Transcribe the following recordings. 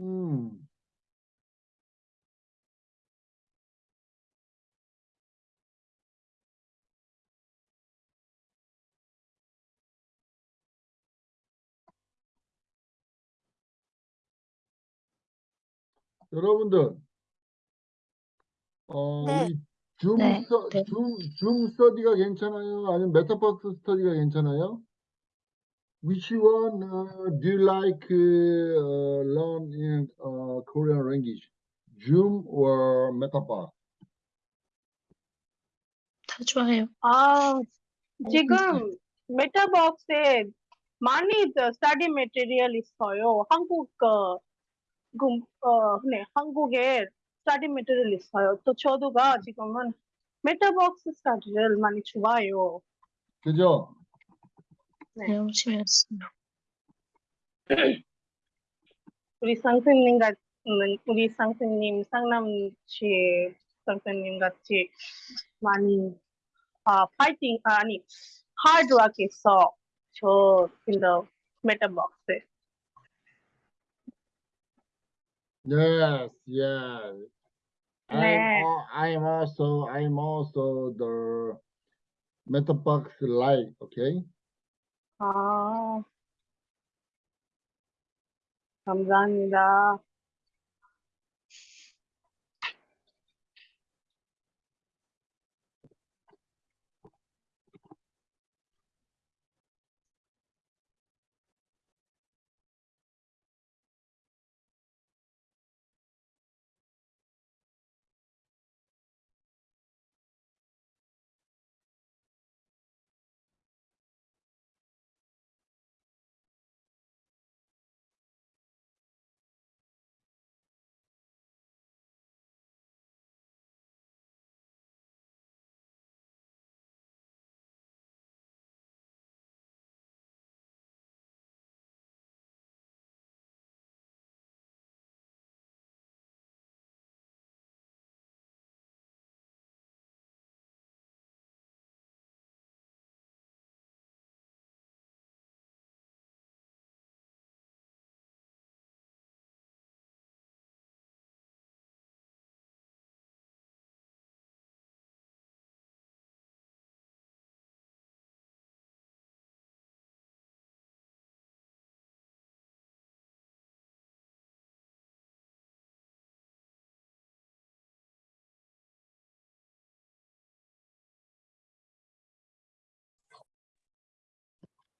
음. 여러분들, 어, 네. 우리 줌, 네. 서, 네. 줌, 줌 스터디가 괜찮아요? 아니면 메타박스 스터디가 괜찮아요? Which one uh, do you like uh, learn in uh, Korean language? Zoom or Metaverse? 다 좋아요. 아, 지금 메타버스에 많이 study material 있어요. 한국 어, 그, 어, 네, 한국에 study material 있어요. 또 저도가 지금은 메타버스 스터디를 많이 좋아해요. 그죠? 네. 열심히 했어요. 우리 선생님 같 우리 선생님 상남치 선생님 같이 많이 아 파이팅 아니 하드워크해서 저 인더 메타박스 Yes, yes. I'm, 네. al- I'm also I'm also the MetaBox Lite, okay? 아 감사합니다.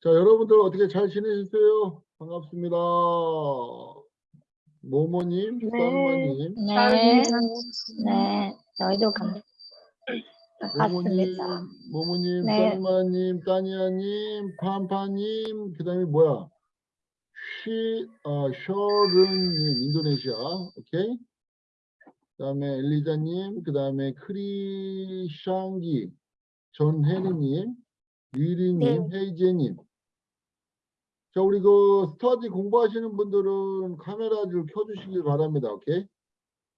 자, 여러분들 어떻게 잘 지내셨어요? 반갑습니다. 모모님, 네. 썰마님, 네. 네. 저희도 감 모모님, 반갑습니다. 모모님, 네. 썰마님, 따니아님, 팜파님, 그 다음에 뭐야? 쉬, 어, 셔른님, 인도네시아, 오케이? 그 다음에 엘리자님, 그 다음에 크리샹기, 전혜리님, 유리님, 헤이제님. 자, 우리 그 스터디 공부하시는 분들은 카메라를 켜주시길 바랍니다. 오케이?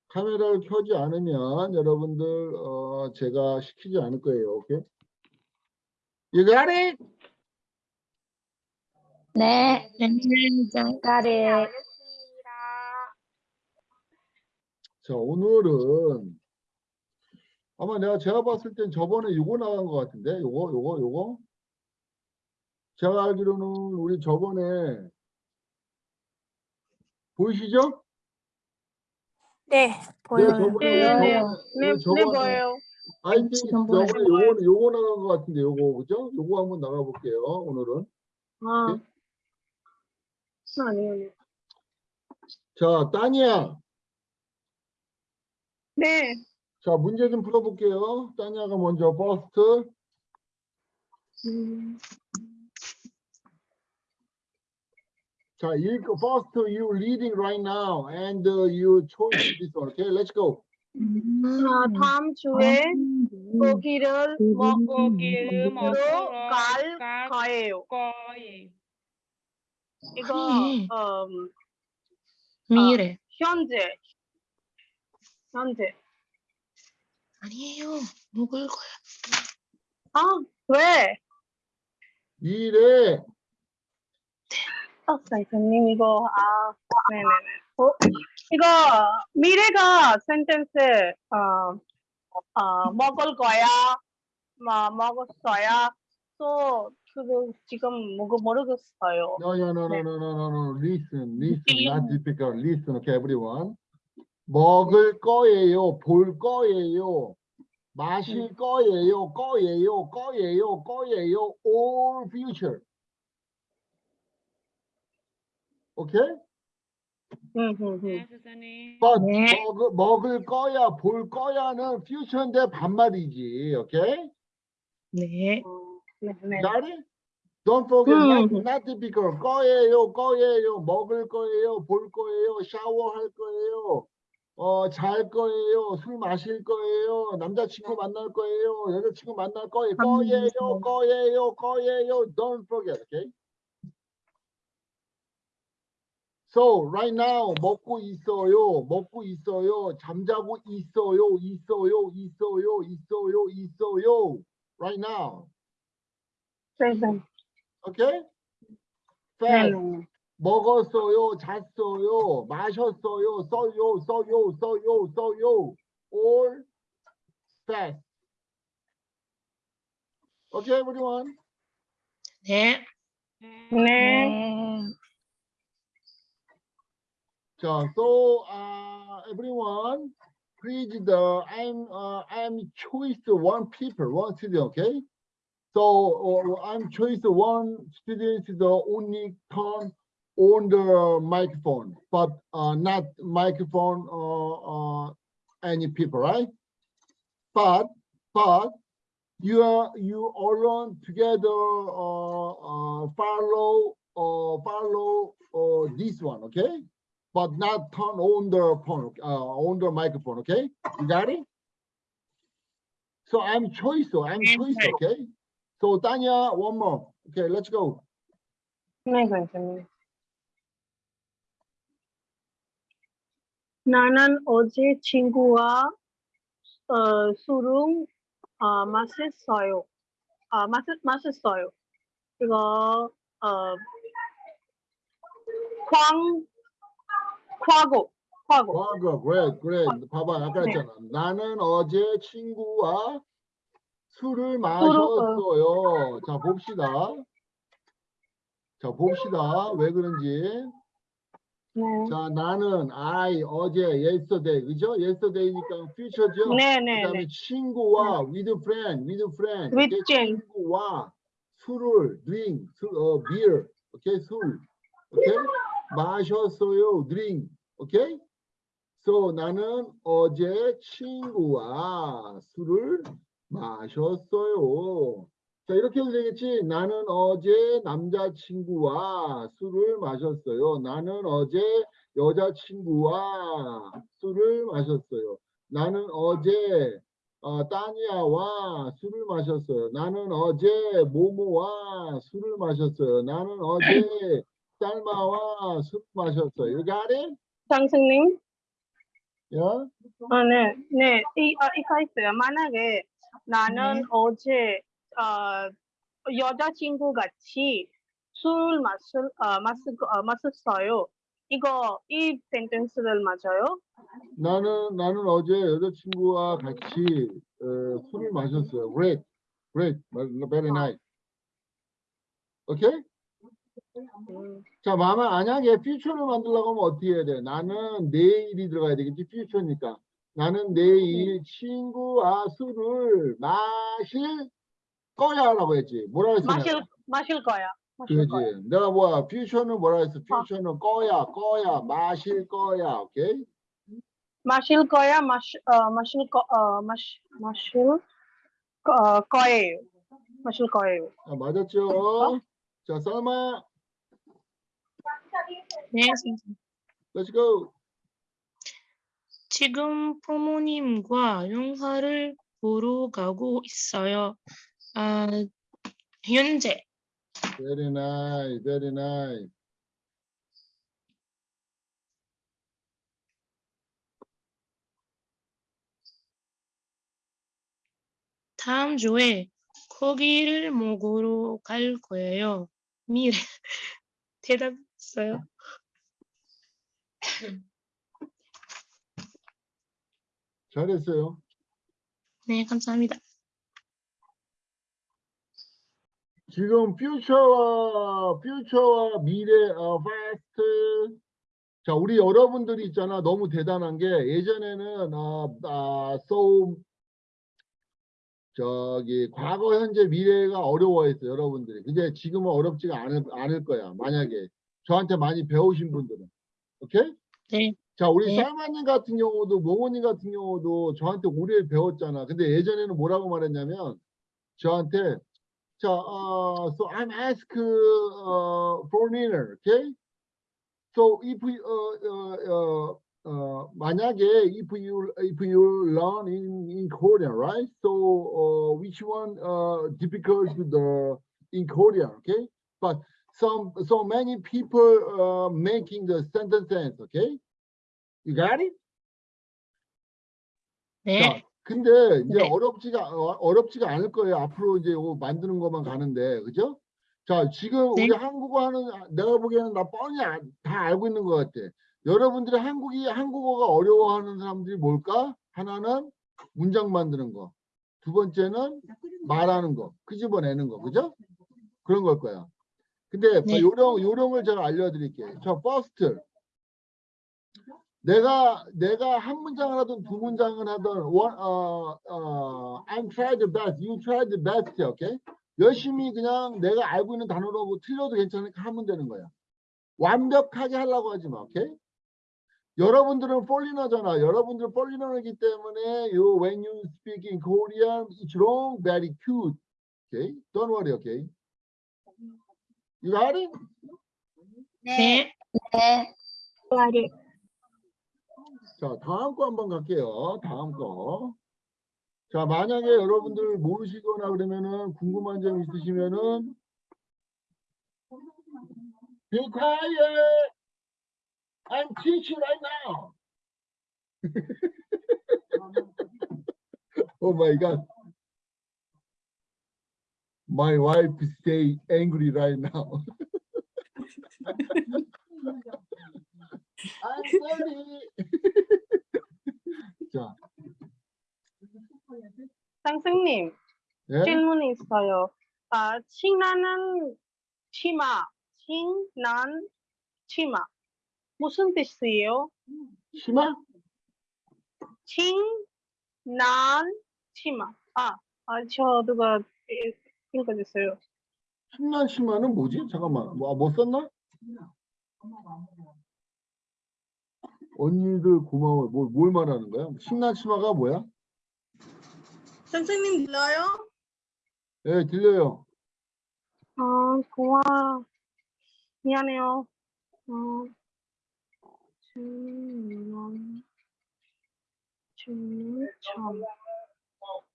카메라를 켜지 않으면 여러분들 어, 제가 시키지 않을 거예요. 오케이? You got it? 네. 장가래. 자, 오늘은 아마 내가 제가 봤을 땐 저번에 요거 나간 것 같은데 요거 요거 요거 제가 알기로는 우리 저번에 보이시죠? 네, 네, 보여요. 저번에 네, 네, 저번에 네, 네, 저번에 보여요. I think 지금 저번에 보여요. 요거 요거 나간 것 같은데 요거 그죠? 요거 한번 나가 볼게요. 오늘은 아, 아니요. 자 따니야 네, 자 문제 좀 풀어볼게요. 따니야가 먼저 first 음, 자 읽고 first you reading right now and uh, you choose this one. Okay, let's go. 아, 다음 주에 고기를 먹 고기를 먹으러 갈 갈 거예요. 거예요. 이거 아니. 음, 미래. 현재 현재 아니에요. 먹을 거야. 아 왜? 미래 아 선생님 이거 아 네네네 이거 미래가 센텐스 어, 어 먹을 거야 뭐 먹었어야 또 그거 지금 뭐 모르겠어요. No, no, no, no, 네. no, no, no, no. Listen, listen, not difficult. Listen, okay, everyone. 먹을 거예요, 볼 거예요, 마실 거예요, 거예요, 거예요, 거예요, all future. Okay? 음, 음, 음. 네, 선생님. But 네. 먹을, 먹을 거야, 볼 거야는 future인데 반말이지. Okay? 네. 네, 네. Got it? Don't forget, not, 음. not difficult. 거예요, 거예요, 먹을 거예요, 볼 거예요, 샤워할 거예요, 어, 잘 거예요, 술 마실 거예요, 남자친구 만날 거예요, 여자친구 만날 거예요, 거예요, 음. 거예요, 거예요. Don't forget, okay? So right now 먹고 있어요, 먹고 있어요, 잠자고 있어요, 있어요, 있어요, 있어요, 있어요. Right now, 네, 네. okay? 네, Fast. 네. 먹었어요, 잤어요, 마셨어요, 써요, 써요, 써요, 써요. All fast. Okay, everyone. 네. 네. 네. 네. so uh, everyone, please the I'm uh, I'm choice one people, one student, okay? So uh, I'm choice one student the only turn on the microphone, but uh, not microphone uh, uh, any people, right? But but you are you all together uh, uh, follow uh, follow uh, this one, okay? but not turn on the phone, uh, on the microphone, okay? You got it? So I'm choice, so I'm choice, okay? So Tanya, one more. Okay, let's go. 네, 선생님. 나는 어제 친구와 어, 술을 어, 마셨어요. 아, 마셨, 마셨어요. 이거 어, 광, 과거, 과거. 과거, great, great. 봐봐, 아까 네. 했잖아. 나는 어제 친구와 술을 마셨어요. 자, 봅시다. 자, 봅시다. 왜 그런지. 네. 자, 나는 I 어제 yesterday, 그죠? yesterday니까 future죠? 네, 네, 그다음에 네. 친구와 with friend, with friend, With friend. 친구와 술을 drink, 술, 어, beer, 오케이? 술, 오케이? 마셨어요, drink, 오케이? So 나는 어제 친구와 술을 마셨어요. 자 이렇게 해도 되겠지? 나는 어제 남자친구와 술을 마셨어요. 나는 어제 여자친구와 술을 마셨어요. 나는 어제 어, 따니아와 술을 마셨어요. 나는 어제 모모와 술을 마셨어요. 나는 어제 쌀마와 술을 마셨어요. You got it? 장승님? Yeah? 아, 네, 네. 이, 아, 이거 있어요. 만약에 나는 네. 어제 어, 여자친구 같이 술 마실, 어, 마실, 어, 마셨어요. 이거 이 센텐스를 맞아요? 나는 나는 어제 여자친구와 같이 어, 술을 마셨어요. Great, great, very nice. 오 음, 자, 마마 만약에 future를 만들려고 하면 어떻게 해야 돼? 나는 내일이 들어가야 되겠지, future니까. 나는 내일 친구와 술을 마실 거야 라고 했지. 뭐라 했어? 마실? 마실 거야. 마실 거야. 그렇지. 내가 뭐야? future는 뭐라 했어? future는 거야, 거야, 마실 거야. 오케이? 마실 거야, 마시, 어, 마실 거, 어, 마시, 마실 거, 어, 거예요. 마실 거예요. 자, 맞았죠? 자, 썰마, 네, 선생님. let's go. 지금 부모님과 영화를 보러 가고 있어요. 아, 현재. Very nice, very nice. 다음 주에 고기를 먹으러 갈 거예요. 미래. 대답했어요. 잘했어요. 네, 감사합니다. 지금 future와 future와 미래 어, past 자 우리 여러분들이 있잖아. 너무 대단한 게 예전에는 어, 아, so 저기 과거 현재 미래가 어려워했어 여러분들이. 근데 지금은 어렵지가 않을, 않을 거야 만약에. 저한테 많이 배우신 분들은 오케이 네. 자 우리 네. 살마님 같은 경우도 모모님 같은 경우도 저한테 오래 배웠잖아 근데 예전에는 뭐라고 말했냐면 저한테 자, uh, so I'm ask uh, foreigner, okay? So if we, uh, uh, uh, uh, 만약에 if you if you learn in in Korean, right? So uh, which one uh, difficult to the in Korean, okay? But some so many people uh, making the sentence sense, okay? You got it? 네. 자, 근데 이제 네. 어렵지가 어, 어렵지가 않을 거예요. 앞으로 이제 이거 만드는 것만 가는데, 그죠? 자, 지금 네. 우리 한국어 하는 아, 내가 보기에는 나 뻔히 아- 다 알고 있는 것 같아. 여러분들이 한국이 한국어가 어려워하는 사람들이 뭘까? 하나는 문장 만드는 거, 두 번째는 말하는 거, 끄집어내는 거, 그죠? 그런 걸 거야. 근데 네. 요령 요령을 제가 알려드릴게요. 자, first 내가 내가 한 문장을 하든 두 문장을 하든 원, 어, 어, I'm try the best, you try the best, 오케이? 열심히 그냥 내가 알고 있는 단어로 뭐 틀려도 괜찮으니까 하면 되는 거야. 완벽하게 하려고 하지 마, 오케이? 여러분들은 폴리너잖아. 여러분들은 폴리너이기 때문에 you, when you speak in Korean, it's wrong, very cute, okay? Don't worry, okay? You got it? 네. Got it. 자, 다음 거 한번 갈게요. 다음 거. 자, 만약에 여러분들 모르시거나 그러면은 궁금한 점 있으시면은 Be quiet. I'm teaching right now. oh my God. My wife stay angry right now. I'm sorry. 자, 선생님, 예? 질문이 있어요. 아, 신나는 치마, 신난 치마. 무슨 뜻이에요? 심하? 신난 치마. 아, 아, 저 누가 읽- 읽어주세요. 신난 심화는 뭐지? 잠깐만, 뭐, 뭐 썼나? 언니들 고마워. 뭘, 뭘 말하는 거야? 신난 심화가 뭐야? 선생님 들려요? 예, 들려요. 아, 고마워. 미안해요. 어, 침, 참, 참,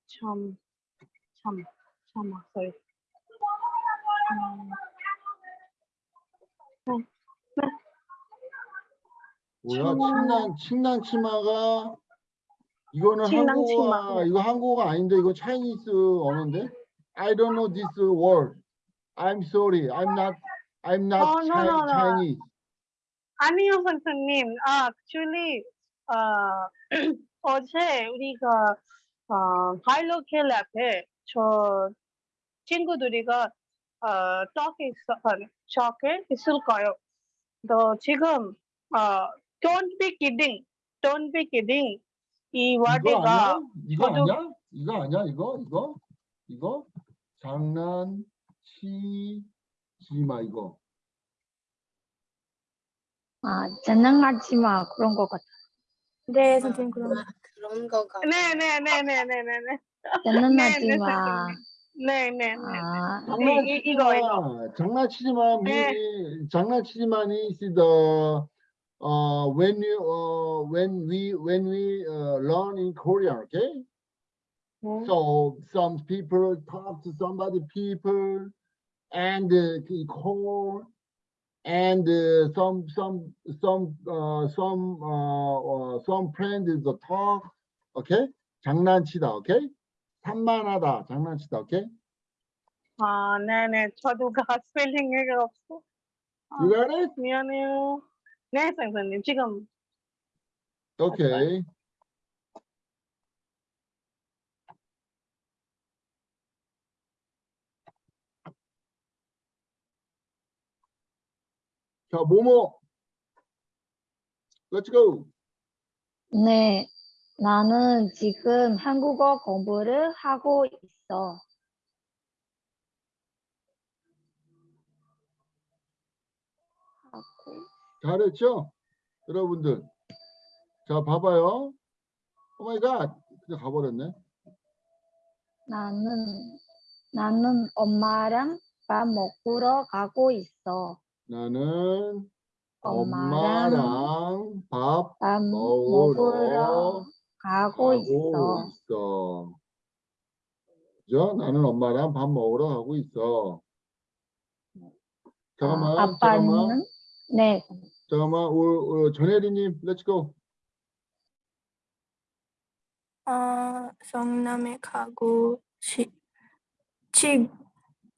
참, 참 아, sorry. 음, 뭐야? 신난, 신난 치마가 이거는 신난 한국어가 치마. 이거 한국어가 아닌데 이거 차이니스 언어인데? I don't know this word. I'm sorry. I'm not I'm not Oh, no, Chi- no, no. Chinese. 아니요, 선생님. 아, actually, 어, 어제 우리가 어, 바이로 켈 앞에 저 친구들이가 어, talk 있어, talk 있을 거예요. 너 지금 어, don't be kidding, don't be kidding 이 이거 와드가 아니야? 이거 아니야? 이거 아니야? 이거 이거 이거 장난치지 마 이거. 아, 장난하지 마. 그런 것 같아. 네, 선생님 아, 그런 거가. 네, 네, 네, 네, 네, 네, 네, 장난하지 네, 마. 네, 네, 네. 아, 이- 이- 이거, 이거. 장난치지 마. 네. 미, 장난치지 마니 is the uh, when you uh, when we when we uh, learn in Korean, okay? 네. So some people talk to somebody people and uh, he call and uh, some some some uh, some uh, uh, some friend is a talk, okay? 장난치다, okay? 산만하다, 장난치다, okay? 아, 네네. 저도 가 스펠링 얘기가 없어. 아, You got it? 미안해요. 네, 선생님. 지금 오케이. 자, 모모. Let's go. 네, 나는 지금 한국어 공부를 하고 있어. 잘했죠? 여러분들. 자, 봐봐요. Oh my god. 그냥 가버렸네. 나는 나는 엄마랑 밥 먹으러 가고 있어. 나는 엄마랑 엄마랑 밥 밥 먹으러 먹으러 가고 가고 있어. 있어. 그죠? 나는 엄마랑 밥 먹으러 가고 있어. 잠깐만, 아, 잠깐만, 아빠는 네, 잠깐만. 우, 우, 전혜리님, let's go. 아, 성남에 가고 시, 지,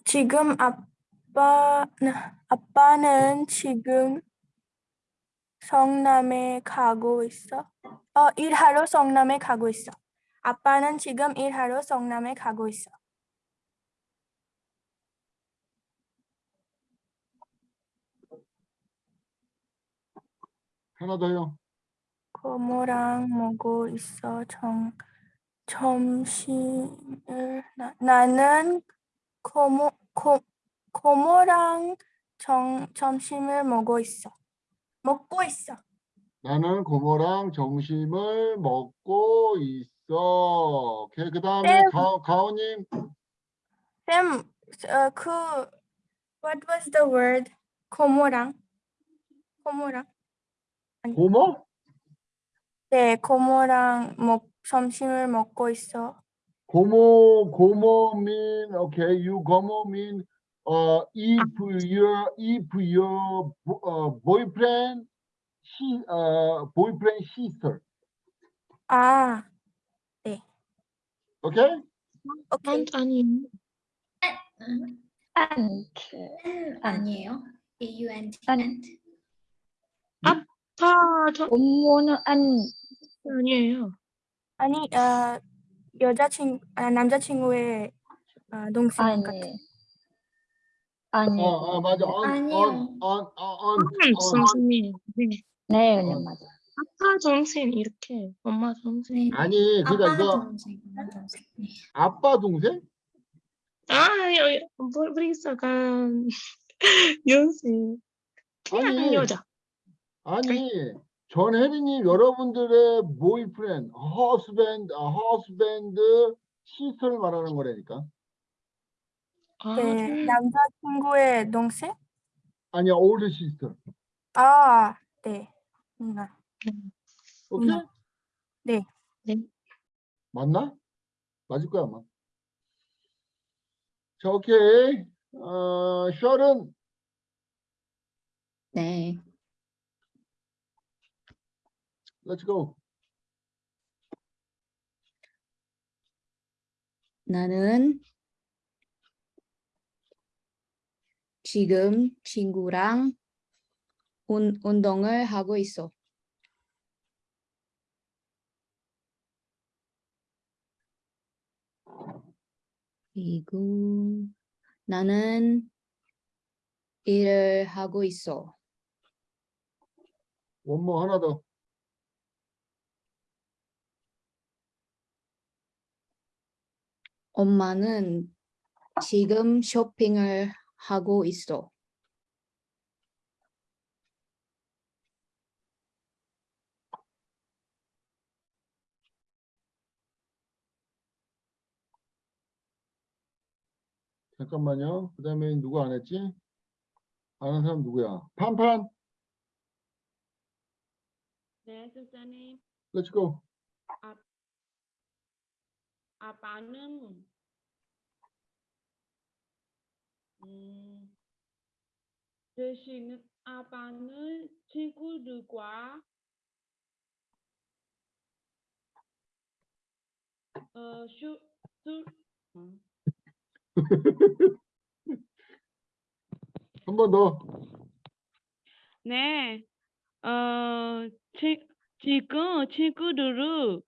지금 아빠 아빠는 지금 성남에 가고 있어. 어, 일하러 성남에 가고 있어. 아빠는 지금 일하러 성남에 가고 있어. 하나 더요. 고모랑 먹고 있어. 정, 점심을 나, 나는 고모 고, 고모랑 정, 점심을 먹고 있어. 먹고 있어. 나는 고모랑 점심을 먹고 있어. 오케이. 그 다음에 네. 가, 가오님. 쌤, 어, 그 what was the word? 고모랑 고모랑 고모? 네, 고모랑 먹 점심을 먹고 있어. 고모, 고모 mean, okay, you gomo mean, uh, if your, if your uh, boyfriend, she, uh, boyfriend sister, 아, okay? 오케이. 아니 안트. N 아니에요? A U N T 안. ant. 아, 저 엄마는 안 아니에요. 아니, 어, 여자친 아, 남자친구의 어, 동생 같아. 아니. 아니. 어, 어, 맞아. on, 아니요. on, on, on, 음, on. 선생님. 네. 네, 네, 어. 맞아. 아빠 동생 이렇게 엄마 동생. 네. 아니, 그러니까 아빠 이거 동생, 엄마 동생. 네. 아빠 동생? 아, 여, 여, 뭐, 브리스간 연생. 아니, 여자. 아니, 전혜리님 여러분들의 boyfriend, husband, 아, husband, sister를 말하는 거라니까. 아, 네, 남자친구의 동생? 아니야, older sister. 아, 네. 누나. 오케이? 네. 네. 맞나? 맞을 거야, 아마. 자, 오케이. 어, 셜은 네, let's go. 나는 지금 친구랑 운, 운동을 하고 있어. 그리고 나는 일을 하고 있어. 원모 하나 더. 엄마는 지금 쇼핑을 하고 있어. 잠깐만요. 그 다음에 누구 안 했지? 아는 사람 누구야? 판판, 네, 선생님. let's go. 아빠는 음, 대신 아빠는 친구들과 어, 슈, 술, 음, 한번 더. 네, 어, 치, 지금 친구들은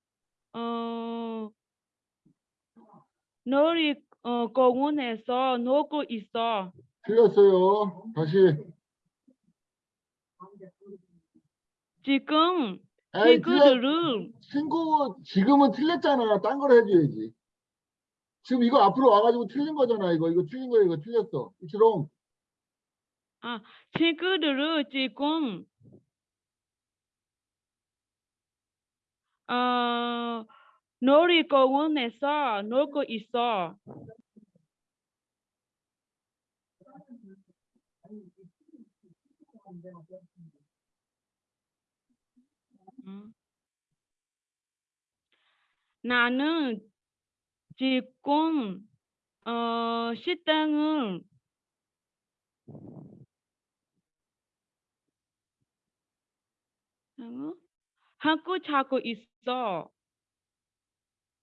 어, 놀이 어, 공원에서 놀고 있어. 틀렸어요. 다시. 지금 에이, 친구들은 친구, 지금은 틀렸잖아. 딴 걸 해줘야지. 지금 이거 앞으로 와가지고 틀린 거잖아. 이거, 이거 틀린 거야. 이거 틀렸어. 이치롱. 친구들은 지금 어, 놀이공원에서 놀고 있어. 음. 나는 지금 어, 식당을 어? 하고 자고 있어.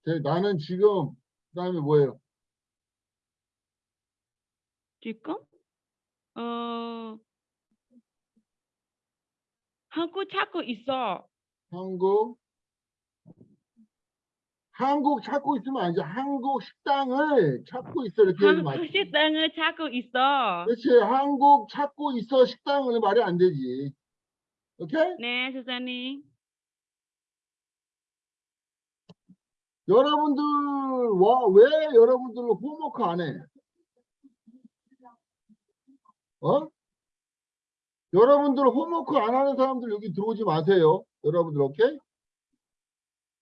제- 나는 지금, 그 다음에 뭐예요? 지금? 어, 하고 자고 있어. 한국. 한국 찾고 있으면 아니지. 한국 식당을 찾고 있어. 이렇게 해야지 한, 맞지. 식당을 자고 있어. 그렇지. 한국 찾고 있어. 식당을 말이 안 되지. 오케이? 네, 선생님. 여러분들, 와, 왜 여러분들 홈워크 안 해? 어? 여러분들 홈워크 안 하는 사람들 여기 들어오지 마세요. 여러분들, 오케이?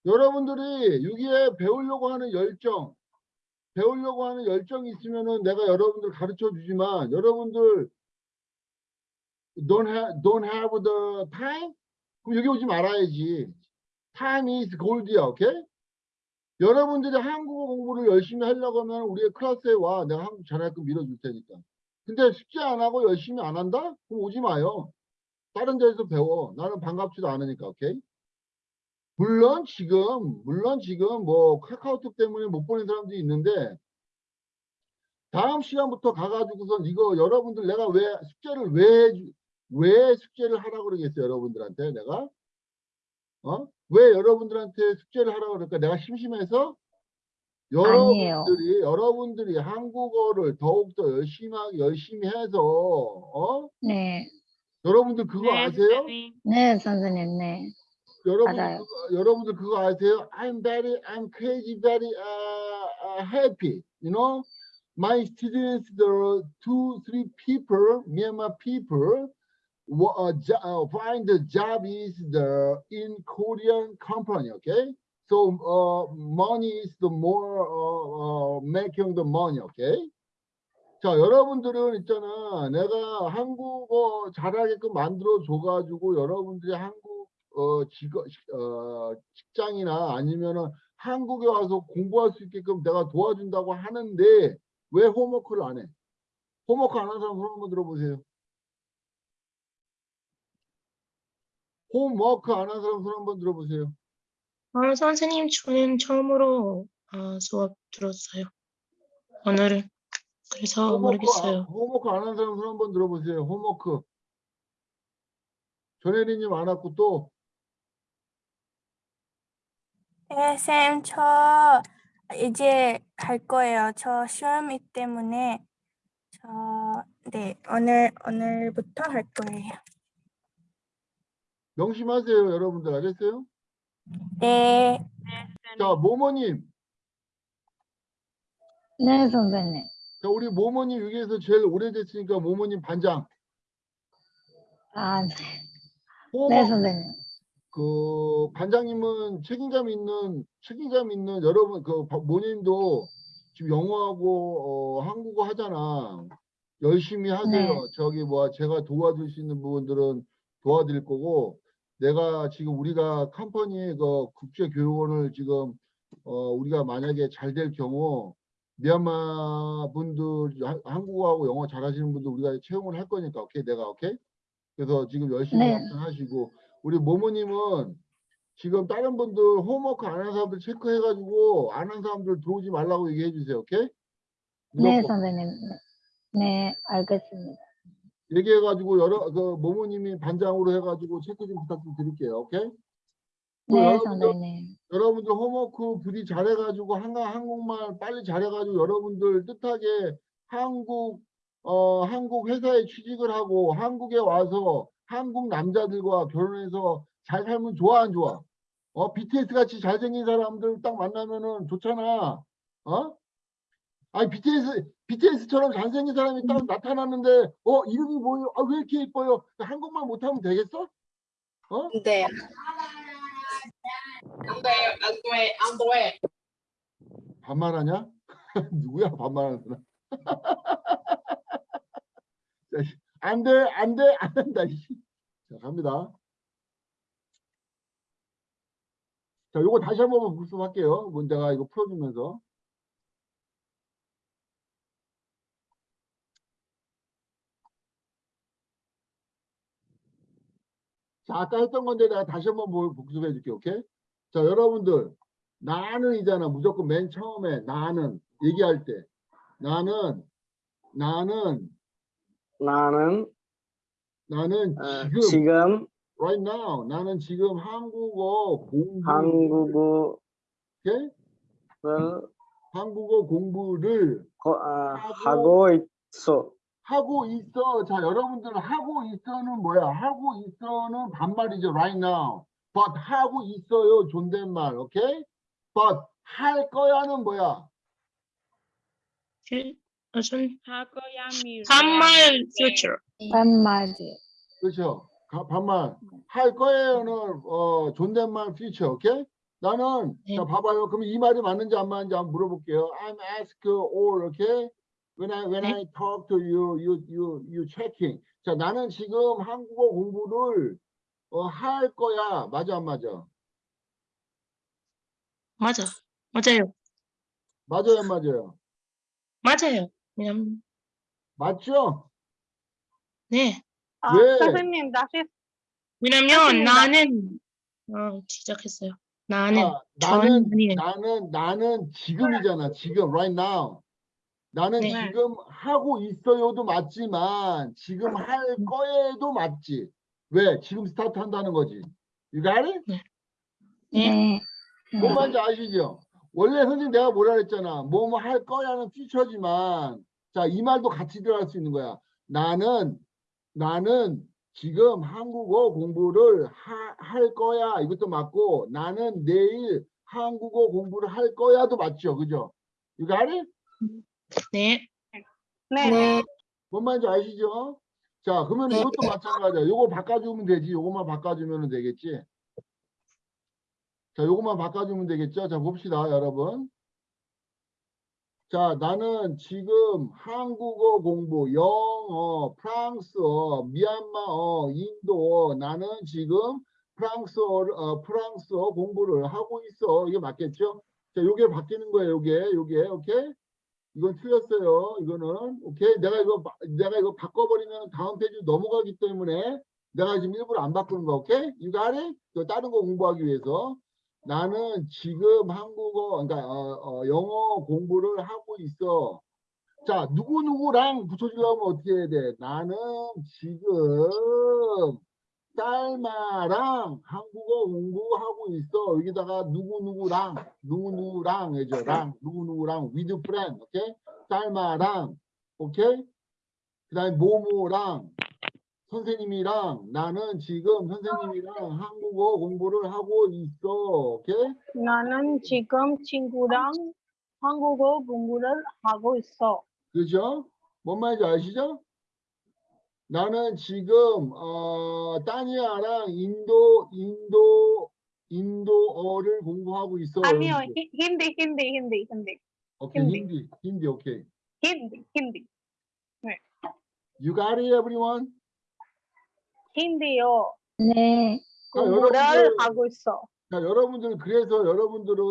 여러분들이 여기에 배우려고 하는 열정, 배우려고 하는 열정이 있으면은 내가 여러분들 가르쳐 주지만 여러분들 don't have, don't have the time? 그럼 여기 오지 말아야지. Time is gold이야, 오케이? 여러분들이 한국어 공부를 열심히 하려고 하면 우리의 클래스에 와. 내가 한국 잘할끔 밀어줄 테니까. 근데 숙제 안 하고 열심히 안 한다? 그럼 오지 마요. 다른 데서 배워. 나는 반갑지도 않으니까, 오케이? 물론 지금, 물론 지금 뭐 카카오톡 때문에 못 보는 사람도 있는데 다음 시간부터 가가지고선 이거 여러분들 내가 왜 숙제를 왜, 왜 숙제를 하라고 그러겠어요, 여러분들한테 내가? 어? 왜 여러분들한테 숙제를 하라고 그럴까? 내가 심심해서? 아니에요. 여러분들이, 여러분들이 한국어를 더욱더 열심히, 열심히 해서, 어? 네. 여러분들 그거 네, 아세요? 선생님. 네, 선생님. 네. 여러분. 그거, 여러분들 그거 아세요? I'm very, I'm crazy, very uh, uh, happy. You know, my students, the two, three people, Myanmar people, wa- uh, jo- uh, find the job is the in Korean company. Okay, so uh, money is the more uh, uh, making the money. Okay. 자, 여러분들은 있잖아. 내가 한국어 잘하게끔 만들어 줘 가지고 여러분들이 한국 어 직업 어 직장이나 아니면은 한국에 와서 공부할 수 있게끔 내가 도와준다고 하는데 왜 홈워크를 안 해? 홈워크 안 하는 사람 손 한번 들어보세요. 홈워크 안 하는 사람 손 한번 들어보세요. 아, 선생님, 저는 처음으로 아, 수업 들었어요. 오늘은. 그래서 홈워크, 안- 모르겠어요. 홈워크 안 하는 사람 손 한번 들어보세요. 홈워크. 전혜리님 안 왔고 또 네, 쌤, 저 이제 갈 거예요. 저 시험이 때문에 저 네, 오늘 오늘부터 할 거예요. 명심하세요, 여러분들 알겠어요? 네. 자, 모모님. 네, 선생님. 자, 우리 모모님 여기에서 제일 오래됐으니까 모모님 반장. 아, 네. 호모, 네, 선생님. 그 반장님은 책임감 있는 책임감 있는 여러분 그 바- 모님도 지금 영어하고 어, 한국어 하잖아. 열심히 하세요. 네. 저기 뭐 제가 도와줄 수 있는 부분들은 도와드릴 거고 내가 지금 우리가 컴퍼니 그 국제 교육원을 지금 어 우리가 만약에 잘 될 경우 미얀마 분들 하- 한국어하고 영어 잘하시는 분들 우리가 채용을 할 거니까 오케이 내가 오케이 그래서 지금 열심히 네. 하시고 우리 모모님은 지금 다른 분들 홈워크 안 하는 사람들 체크해가지고 안 한 사람들 들어오지 말라고 얘기해 주세요 오케이 네. 선생님. 네, 알겠습니다. 얘기해가지고 여러 그 모모님이 반장으로 해가지고 체크 좀 부탁 좀 드릴게요. 오케이? 그 네, 선생님. 여러분들 홈워크 부디 잘해가지고 한가 한국말 빨리 잘해가지고 여러분들 뜻하게 한국 어 한국 회사에 취직을 하고 한국에 와서 한국 남자들과 결혼해서 잘 살면 좋아 안 좋아? 어 BTS 같이 잘생긴 사람들 딱 만나면은 좋잖아. 어? 아니 BTS BTS처럼 잘생긴 사람이 딱 나타났는데 어 이름이 뭐예요? 아 왜 이렇게 예뻐요? 한국말 못하면 되겠어? 어? 네. 반말하냐? 누구야 반말하는 사람? 자, 씨, 안 돼, 안 돼, 안 된다. 씨. 자, 갑니다. 자, 요거 다시 한번 복습할게요. 문제가 이거 풀어주면서. 자, 아까 했던 건데 내가 다시 한번 뭐 복습해 줄게, 오케이? 자, 여러분들. 나는 이잖아. 무조건 맨 처음에 나는 얘기할 때. 나는, 나는, 나는 나는 어, 지금, 지금 right now, 나는 지금 한국어 공부, 한국어를 오케이? 한국어 공부를 거- 아, 하고- 하고 있어. 하고 있어. 자, 여러분들 하고 있어는 뭐야? 하고 있어는 반말이죠. right now. but 하고 있어요. 존댓말. 오케이? but 할 거야는 뭐야? 그, 어. 반말 future. 반말이요. 그렇죠. 가- 반말. 할 거예요는 어, 존댓말 future. 오케이? 나는 네. 자 봐봐요. 그럼 이 말이 맞는지 안 맞는지 한번 물어볼게요. I'm ask all, okay? When I when 네. I talk to you, you you you checking. 자, 나는 지금 한국어 공부를 어, 할 거야. 맞아 안 맞아? 맞아. 맞아요. 맞아요 안 맞아요? 맞아요. 왜냐면 맞죠? 네. 아, 왜? 선생님 다시 왜냐면 맞습니다. 나는 어, 시작했어요. 나는 아, 전 나는 아니에요. 나는 나는 지금이잖아. 지금 right now. 나는 네. 지금 하고 있어요도 맞지만 지금 할 거에도 맞지. 왜? 지금 스타트 한다는 거지. You got it? 네. 네. 뭔 말인지 아시죠? 원래 선생님 내가 뭐라 그랬잖아. 뭐 뭐 할 거야는 퓨처지만 자, 이 말도 같이 들어갈 수 있는 거야. 나는 나는 지금 한국어 공부를 하, 할 거야. 이것도 맞고 나는 내일 한국어 공부를 할 거야도 맞죠. 그죠? You got it? 네. 네. 네. 뭔 말인지 아시죠? 자, 그러면 네. 이것도 마찬가지야. 요거 바꿔주면 되지. 요것만 바꿔주면 되겠지. 자, 요것만 바꿔주면 되겠죠? 자, 봅시다, 여러분. 자, 나는 지금 한국어 공부, 영어, 프랑스어, 미얀마어, 인도어, 나는 지금 프랑스어, 어, 프랑스어 공부를 하고 있어. 이게 맞겠죠? 자, 요게 바뀌는 거예요, 요게, 요게, 오케이? 이건 틀렸어요. 이거는 오케이. 내가 이거 바- 내가 이거 바꿔버리면 다음 페이지 넘어가기 때문에 내가 지금 일부러 안 바꾸는 거. 오케이? Got it? 또 다른 거 공부하기 위해서 나는 지금 한국어 그러니까 어, 어, 영어 공부를 하고 있어. 자 누구 누구랑 붙여주려면 어떻게 해야 돼? 나는 지금 딸마랑 한국어 공부하고 있어. 여기다가 누구 누구랑 누구 누구랑 해줘. 랑 누구 누구랑 with friend. 오케이? 딸마랑 오케이? 그 다음에 모모랑 선생님이랑 나는 지금 선생님이랑 한국어 공부를 하고 있어. 오케이? 나는 지금 친구랑 한국어 공부를 하고 있어. 그죠? 뭔 말인지 아시죠? 나는 지금 어 따니아랑 인도 인도 인도어를 공부하고 있어. 아니요, 힌디, 힌디, 힌디, 힌디, 오케이 힌디. 힌디 오케이. 힌디, 힌디, You got it, everyone? 힌디요. 네. 자, 공부를 여러분들, 하고 있어. 자, 여러분들 그래서 여러분들은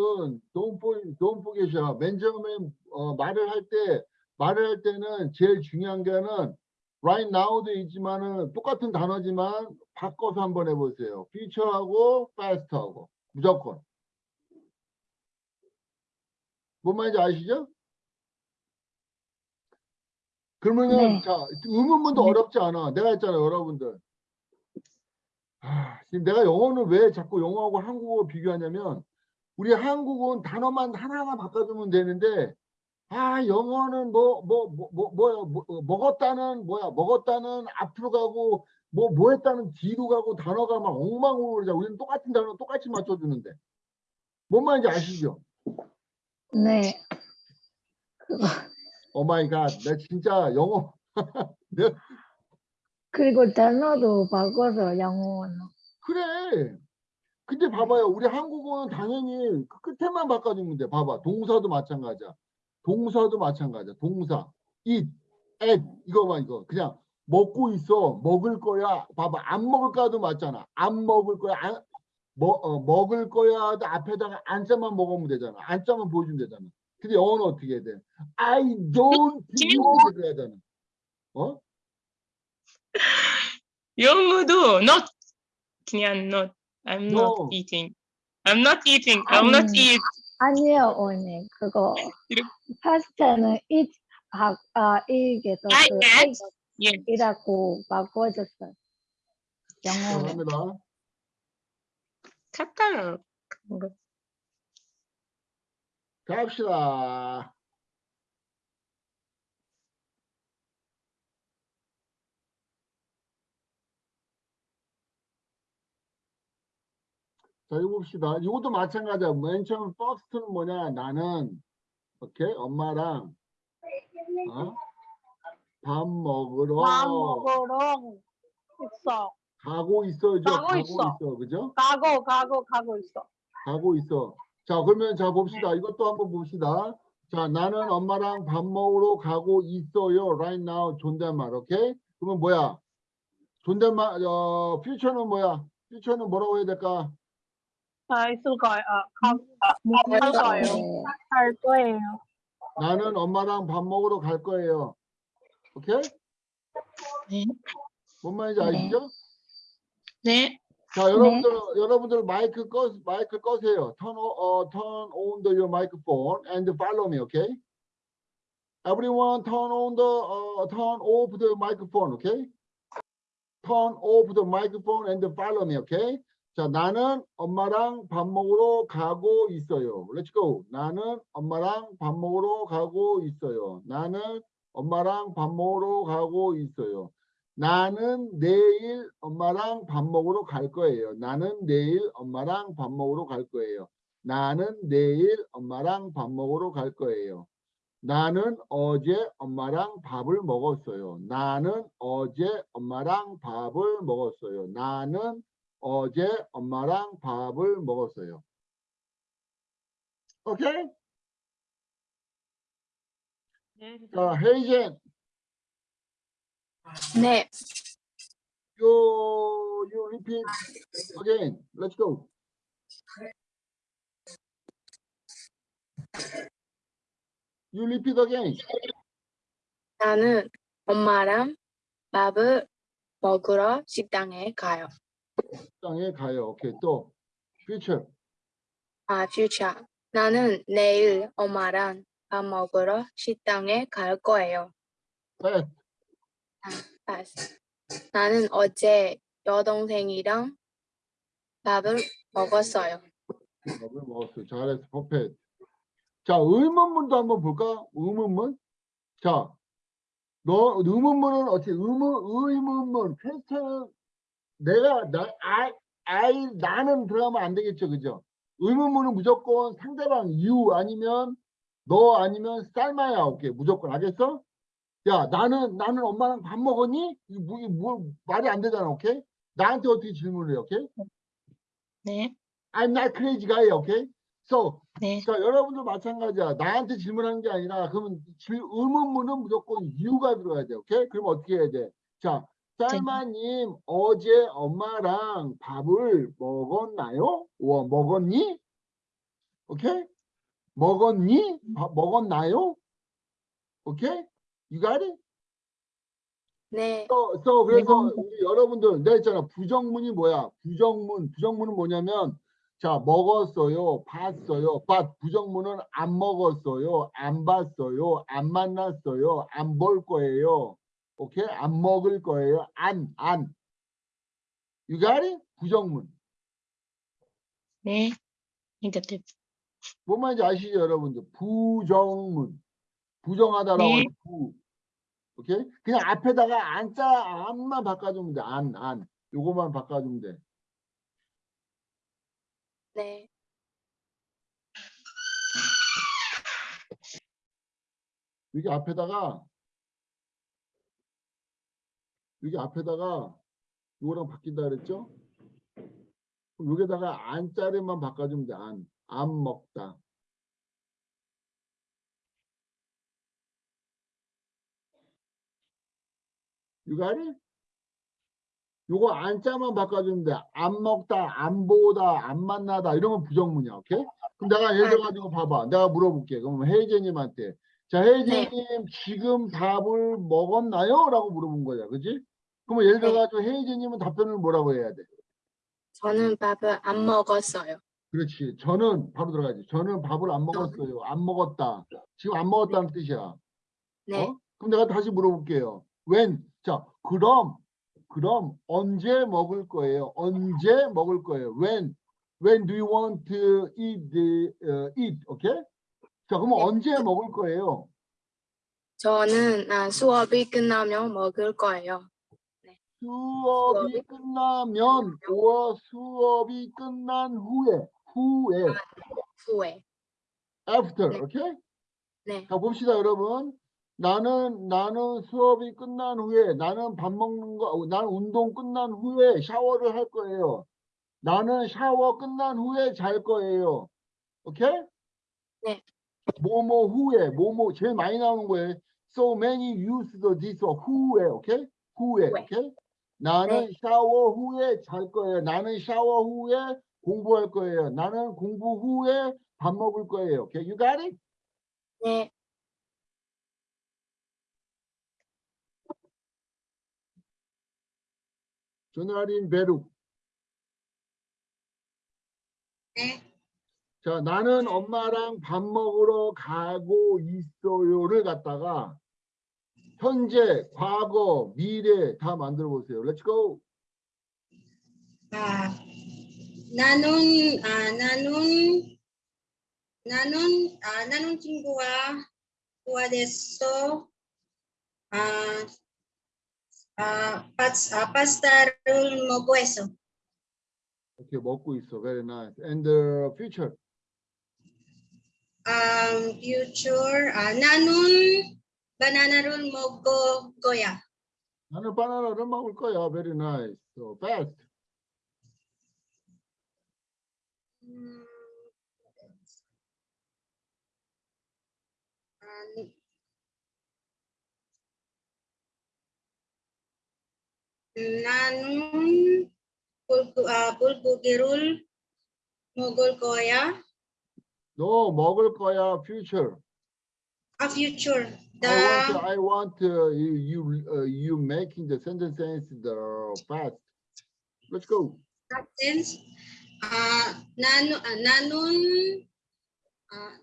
don't forget, don't forget이야. 맨 처음에 어, 말을 할 때 말을 할 때는 제일 중요한 게는 right now도 있지만은 똑같은 단어지만 바꿔서 한번 해보세요. future하고 past하고 무조건. 뭔 말인지 아시죠? 그러면은 네. 자 의문문도 어렵지 않아. 내가 했잖아요, 여러분들. 아, 지금 내가 영어는 왜 자꾸 영어하고 한국어 비교하냐면 우리 한국은 단어만 하나하나 바꿔주면 되는데 아 영어는 뭐 뭐 뭐 뭐 뭐야 뭐, 어, 먹었다는 뭐야 먹었다는 앞으로 가고 뭐 뭐 했다는 뒤로 가고 단어가 막 엉망으로 우리는 똑같은 단어 똑같이 맞춰주는데 뭔 말인지 아시죠? 네. Oh my god, 나 진짜 영어 그리고 단어도 바꿔서 영어로. 그래. 근데 봐봐요. 우리 한국어는 당연히 그 끝에만 바꿔주면 돼. 봐봐. 동사도 마찬가지야. 동사도 마찬가지야. 동사. eat, ate 이거만 이거. 그냥 먹고 있어. 먹을 거야. 봐봐. 안 먹을 거야도 맞잖아. 안 먹을 거야. 안, 뭐, 어, 먹을 거야. 앞에다가 안자만 먹으면 되잖아. 안자만 보여주면 되잖아. 근데 영어는 어떻게 해야 돼? I don't 해야 되잖아. 어? 영어도 not 그냥 not. I'm not No. eating. I'm not eating. I'm not 음. eat. 아니요, 언니. 그거 파스타는 eat 하, 아, 이게서 I 그. 예. 이라고 바꿔줬어요. 영어로. 감사합니다. 카타르. 갑시다. 자, 이거 봅시다. 이것도 마찬가지야. 맨 처음 first는 뭐냐? 나는 오케이 엄마랑 어? 밥 먹으러 밥 먹으러 있어. 가고 있어죠. 가고 가고 있어. 있어. 그죠? 가고 가고 가고 있어. 가고 있어. 자, 그러면 자 봅시다. 이것도 한번 봅시다. 자, 나는 엄마랑 밥 먹으러 가고 있어요. Right now 존댓말. 오케이? 그러면 뭐야? 존댓말 어 퓨처는 뭐야? 퓨처는 뭐라고 해야 될까? 아 있을 거예요. 아, 가, 아, 할 거예요. 네. 할 거예요. 나는 엄마랑 밥 먹으러 갈 거예요. 오케이? 네. 뭔 말인지 네. 아시죠? 네. 자, 여러분들 여러분들 마이크 꺼 마이크 꺼세요. Turn 어, turn on the your microphone and follow me, okay? Everyone turn on the uh, turn off the microphone, okay? Turn off the microphone and follow me, okay? 자, 나는 엄마랑 밥 먹으러 가고 있어요. Let's go. 나는 엄마랑 밥 먹으러 가고 있어요. 나는 엄마랑 밥 먹으러 가고 있어요. 나는 내일 엄마랑 밥 먹으러 갈 거예요. 나는 내일 엄마랑 밥 먹으러 갈 거예요. 나는 내일 엄마랑 밥 먹으러 갈 거예요. 나는 어제 엄마랑 밥을 먹었어요. 나는 어제 엄마랑 밥을 먹었어요. 나는 어제 엄마랑 밥을 먹었어요. 오케이? 네. 자, 헤이젠, 네. you, you repeat again. Let's go. You repeat again. 나는 엄마랑 밥을 먹으러 식당에 가요. 땅에 가요. 오케이. 또 future. 아, 퓨처. 나는 내일 엄마랑 밥 먹으러 식당에 갈 거예요. past. Past. 나는 어제 여동생이랑 밥을 먹었어요. 밥을 먹었어요. 잘했어. perfect. 자, 의문문도 한번 볼까? 의문문. 자, 너 의문문은 어떻게 의문 의문문 퀘스천 내가 나 I I 나는 들어가면 안 되겠죠, 그죠? 의문문은 무조건 상대방 you 아니면 너 아니면 쌀마야 오케이 무조건 알겠어? 야 나는 나는 엄마랑 밥 먹었니? 이거 뭐, 뭐 말이 안 되잖아, 오케이? 나한테 어떻게 질문을 해, 오케이? 네. I'm not crazy guy, 오케이? So 네. 자, 여러분도 마찬가지야. 나한테 질문하는 게 아니라, 그러면 질, 의문문은 무조건 이유가 들어가야 돼. 오케이? 그럼 어떻게 해야 돼? 자, 쌀마님, 어제 엄마랑 밥을 먹었나요? 와, 먹었니? 오케이? 먹었니? 밥 먹었나요? 오케이? You got it? 네, So, so 그래서 우리 여러분들 내가 했잖아 부정문이 뭐야 부정문 부정문은 뭐냐면 자, 먹었어요. 봤어요. 봤 부정문은 안 먹었어요. 안 봤어요. 안 만났어요. 안 볼 거예요. 오케이? 안 먹을 거예요. 안, 안. You got it? 부정문. 네. negative. 뭔 말인지 아시죠, 여러분들? 부정문. 부정하다라고 네. 하는 부. 오케이? 그냥 앞에다가 안자 안만 바꿔주면 돼. 안, 안. 요거만 바꿔주면 돼. 네. 여기 앞에다가 여기 앞에다가 요거랑 바뀐다 그랬죠? 여기다가 안 자리만 바꿔주면 돼. 안. 안 먹다. It? 요거 안 자만 바꿔주면 돼. 안 먹다, 안 보다, 안 만나다 이런 건 부정문이야. 오케이? 그럼 내가 예를 들어가지고 봐봐. 내가 물어볼게. 그럼 혜이제님한테 자, 혜이제님 지금 밥을 먹었나요? 라고 물어본 거야. 그지? 그러면 예를 들어가지고 혜이제님은 답변을 뭐라고 해야 돼? 저는 밥을 안 먹었어요. 그렇지. 저는 바로 들어가지. 저는 밥을 안 먹었어요. 안 먹었다. 지금 안 먹었다는 뜻이야. 네. 어? 그럼 내가 다시 물어볼게요. when? 자, 그럼 그럼 언제 먹을 거예요? 언제 먹을 거예요? when? when do you want to eat the uh, eat? 오케이? 자, 그러면 네. 언제 먹을 거예요? 저는 아, 수업이 끝나면 먹을 거예요. 수업이 수업이? 끝나면 or 수업이 끝난 후에 후에 후에. after 네. 오케이? 네. 자 봅시다 여러분 나는 나는 수업이 끝난 후에 나는 밥 먹는 거 어, 나는 운동 끝난 후에 샤워를 할 거예요 나는 샤워 끝난 후에 잘 거예요 오케이? 네. 뭐뭐 후에 뭐뭐 제일 많이 나오는 거예요 so many use the this 후에 오케이? 후에. 오케이? 나는 샤워 후에 잘 거예요 나는 샤워 후에 공부할 거예요 나는 공부 후에 밥 먹을 거예요 오케이? You got it? 네. 조나린 베룩. 네. 자, 나는 엄마랑 밥 먹으러 가고 있어요를 갖다가 현재, 과거, 미래 다 만들어 보세요. Let's go. 아, 나는 아 나는 나는 아 나는 친구와 도와줬어. 아, 아, 파스, 아 파스타를 먹고 있어. 이렇게 먹고 있어. Very nice. And the future. Um, future 아 나는 바나나를 먹을 거야. 나는 바나나를 먹을 거야. Very nice. So fast. 음, 아, 나는 불고, 아, 불고기를 먹을 거야. Future. A future. I want, The I want uh, you you uh, you making the sentence the fast. Let's go. sentence. 아, 나는 아, 나는 아,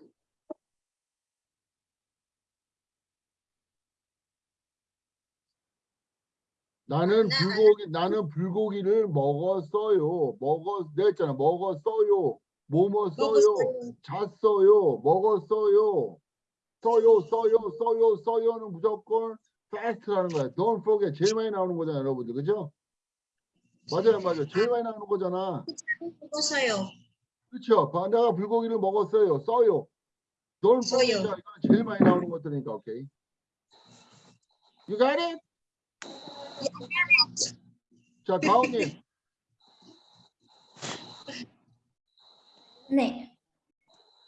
나는 나- 불고기 나는 불고기를 먹었어요. 먹었 내가 했잖아. 먹었어요. 뭐 먹었어요. 먹었어요. 잤어요. 먹었어요. 써요, 써요, 써요, 써요는 무조건 fast라는 거야. Don't forget. 제일 많이 나오는 거잖아, 여러분들. 그죠? 맞아요, 맞아요. 제일 많이 나오는 거잖아. 먹었어요. 그렇죠? 봐, 내가 불고기를 먹었어요. 써요. Don't forget. 써요. 이건 제일 많이 나오는 것들이니까, 오케이. You got it? 자, 다음님. 네.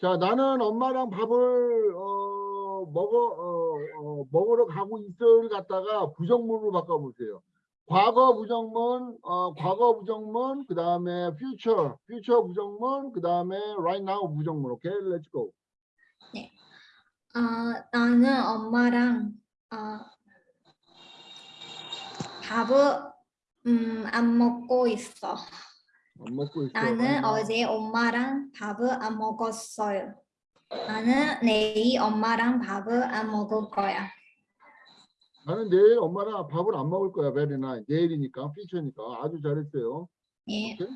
자, 나는 엄마랑 밥을 어, 먹어 어, 어, 먹으러 가고 있어를 갖다가 부정문으로 바꿔보세요. 과거 부정문, 어, 과거 부정문, 그 다음에 future, future 부정문, 그 다음에 right now 부정문. 오케이, let's go. 아, 나는 엄마랑 아, 밥을 음, 안 먹고 있어. 안 먹고 있어. 나는 어제 엄마랑 밥을 안 먹었어요. 나는 내일 엄마랑 밥을 안 먹을 거야. 나는 내일 엄마랑 밥을 안 먹을 거야. 베리나 내일이니까 피처니까 아주 잘했어요. 예. 오케이?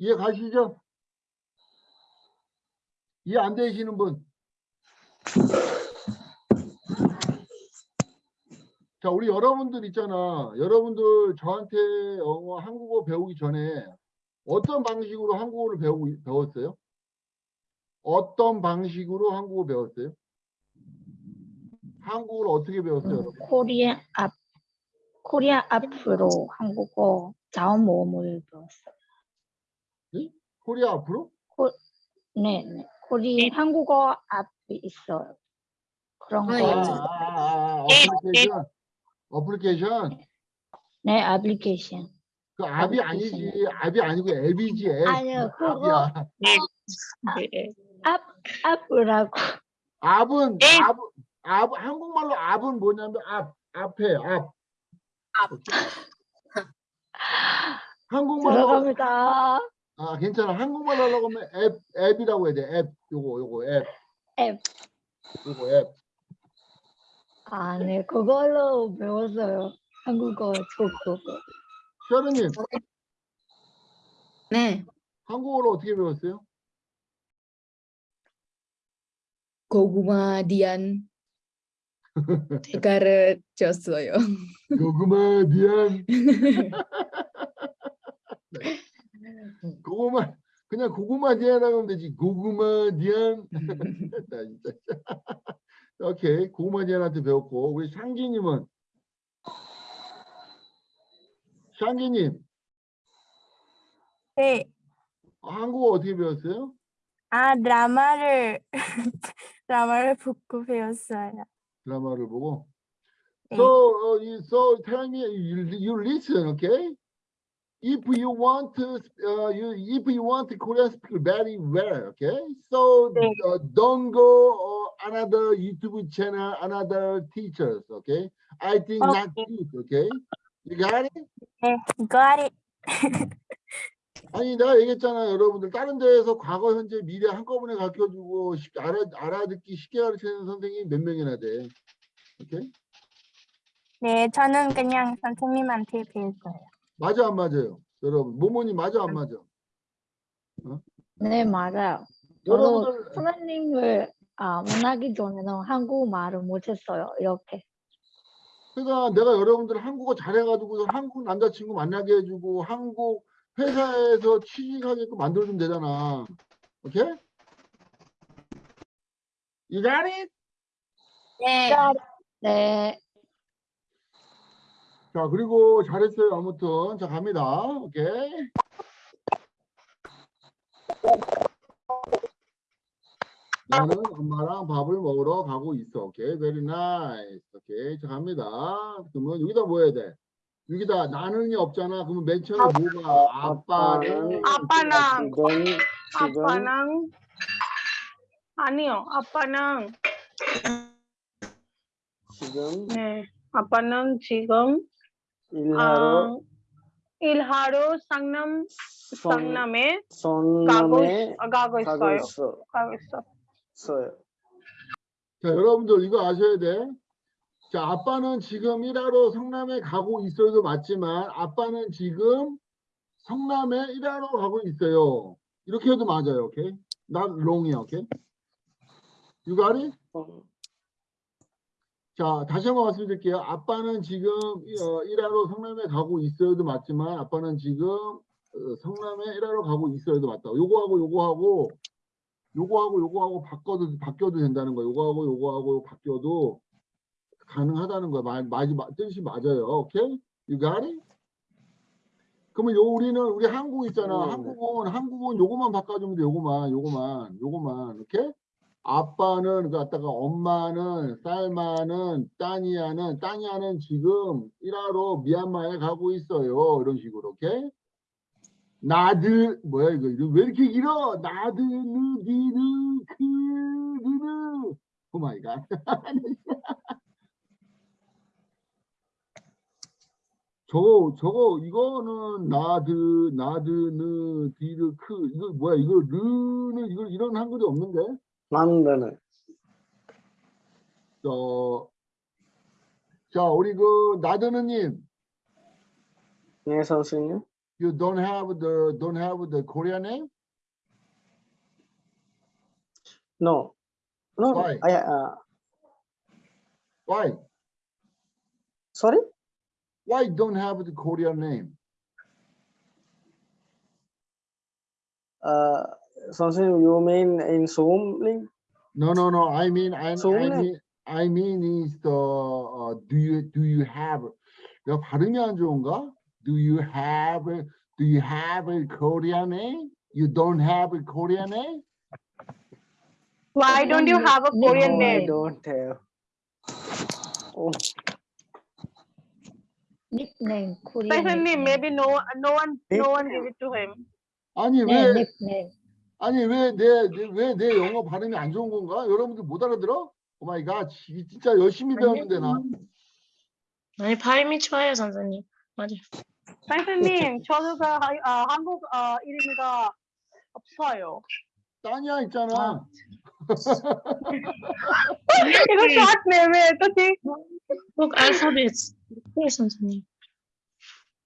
이해 가시죠? 이해 안 되시는 분? 자, 우리 여러분들 있잖아. 여러분들 저한테 영어, 한국어 배우기 전에 어떤 방식으로 한국어를 배우고, 배웠어요? 어떤 방식으로 한국어 배웠어요? 한국어를 어떻게 배웠어요? 여러분? 코리아 앞 코리아 앞으로 한국어 자원 모음을 배웠어요. 코리아 앞으로? 네, 네. 코리 한국어 앞이 있어요. 그런 아, 아, 거. 예. 아, 아, 아, 어플리케이션. 어플리케이션. 네, 애플리케이션. 그 앱이 아니지. 앱이 아니고 앱이지. 앱. 아니요, 그거-. 네. 앞 앞이라고. 앱은 앱. 앱, 앱 한국말로 앱은 뭐냐면 앞, 앞에 앞. 앞. 한국말로 들어갑니다. 아 괜찮아. 한국말로 하려고 하면 앱, 앱이라고 해야 돼. 앱. 요거 요거 앱. 앱. 요거 앱. 아, 네, 그걸로 배웠어요. 한국어 좋고. 샤르님 네, 한국어로 어떻게 배웠어요? 고구마 디안 가르쳤어요. 고구마 디안. 네. 고구마 그냥 고구마 디안이라고 하면 되지. 고구마 디안. 나 진짜. 오케이 고구마 디안한테 배웠고 우리 샹기님은 샹기님 네. 한국어 어떻게 배웠어요? 아, 드라마를 드라마를 보고 배웠어요. 드라마를 보고. 네. So, uh, so tell me, you, you listen, okay? If you want to, uh, you, if you want to Korean speak very well, okay? So 네. uh, don't go uh, another YouTube channel, another teachers, okay? I think Okay. good, okay? You got it? 네, got it. 아니 내가 얘기했잖아 여러분들 다른 데에서 과거 현재 미래 한꺼번에 가르쳐주고 쉽, 알아, 알아듣기 쉽게 가르치는 선생님이 몇 명이나 돼 오케이 네, 저는 그냥 선생님한테 배웠어요. 맞아 안 맞아요 여러분 모모님 맞아 안 맞아 네, 맞아요. 여러분들 선생님을 아, 만나기 전에는 한국말을 못했어요. 이렇게. 그러니까 내가 여러분들 한국어 잘해가지고 한국 남자친구 만나게 해주고 한국 회사에서 취직하게끔 만들어주면 되잖아 오케이 You got it? 네. 네, 자 그리고 잘했어요 아무튼 자 갑니다 오케이 나는 엄마랑 밥을 먹으러 가고 있어. 오케이 very nice. 오케이 자 갑니다. 그러면 여기다 뭐 해야 돼? 여기다 나는이 없잖아. 그러면 맨 처음에 뭐가? 아빠는 아빠랑 지금 지금 아빠랑. 아니요 아빠랑. 지금 네 아빠는 지금 일하러 아, 일하러 상남 성- 상남에 가고 가고 있어요. 있어. 가고 있어 있어요. 자 여러분들 이거 아셔야 돼 자 아빠는 지금 일하러 성남에 가고 있어도 맞지만 아빠는 지금 성남에 일하러 가고 있어요 이렇게 해도 맞아요 오케이 not wrong이야 오케이? 어, 자, 다시 한번 말씀드릴게요. 아빠는 지금 어, 일하러 성남에 가고 있어요도 맞지만 아빠는 지금 어, 성남에 일하러 가고 있어요도 맞다. 요거하고 요거하고 요거하고 요거하고 바꿔도 바뀌어도 된다는 거예요. 요거하고 요거하고 요거 바뀌어도 가능하다는 거야. 말, 말, 말 뜻이 맞아요. 오케이? You got it? 그러면 요 우리는 우리 한국 있잖아. 네, 네. 한국은 한국은 요거만 바꿔주면 돼. 요거만 요거만 요거만 오케이? 아빠는 갖다가 엄마는 쌀마는 따니아는 따니아는 지금 일하러 미얀마에 가고 있어요 이런 식으로 오케이 나드 뭐야 이거? 왜 이렇게 길어? 나드 느 니느 그 느느. 오 마이 갓. 저거 저거 이거는 나드 나드느 디르 크. 이거 뭐야 이거 르는 이거 이런 한글이 없는데? 만드는. 저, 자 우리 그 나드느님. 네, 선생님. you don't have the don't have the Korean name No. No, Why? I, uh, why sorry? why don't have the Korean name Uh, 선생님, you mean in Zoom link? no no no I mean I, I 소음내- mean I mean is the uh, do you do you have 내가 발음이 안 좋은가 Do you have do you have a Korean name you don't have a Korean name Why don't you have a Korean no, I name? don't have. Oh, 닉네임 코리안 Specially, maybe no no one no one give 네. it to him. 아니 네, 왜 닉네임 아니 왜내왜내 영어 발음이 안 좋은 건가? 여러분들 못 알아들어? oh my god 진짜 열심히 배웠는데 나 아니 발음이 좋아요 선생님. 맞아요. 선생님, 저도가 아, 한국 어, 이름이가 없어요. 따냐 있잖아 이거 short name이에요, 그치? 꼭 알파벳. 네 선생님.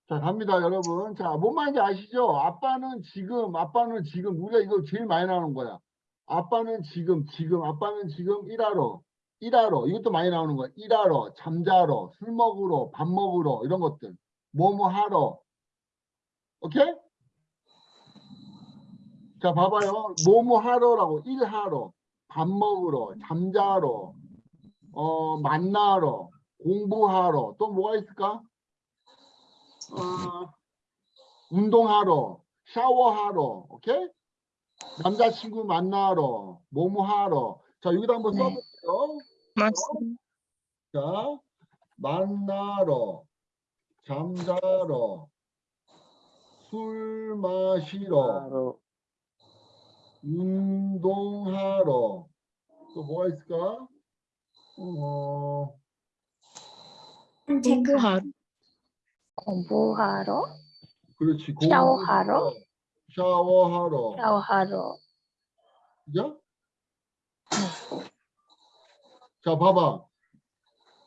자 갑니다 여러분 자 뭔 말인지 아시죠? 아빠는 지금 아빠는 지금 우리가 이거 제일 많이 나오는 거야 아빠는 지금 지금 아빠는 지금 일하러 일하러 이것도 많이 나오는 거야 일하러 잠자러 술 먹으러 밥 먹으러 이런 것들 뭐뭐 하러 오케이? 자 봐봐요 뭐뭐 하러라고 일하러 밥 먹으러 잠자러 어 만나러 공부하러 또 뭐가 있을까? 어, 운동하러, 샤워하러, 오케이? 남자친구 만나러, 뭐뭐 하러. 자, 여기다 한번 네. 써볼게요. 맞습니다. 자, 만나러, 잠자러, 술 마시러, 운동하러. 또 뭐가 있을까? 어, 공부하러. 공부하러 그렇지. 샤워하러? 샤워하러. 샤워하러 그죠? 자, 봐봐.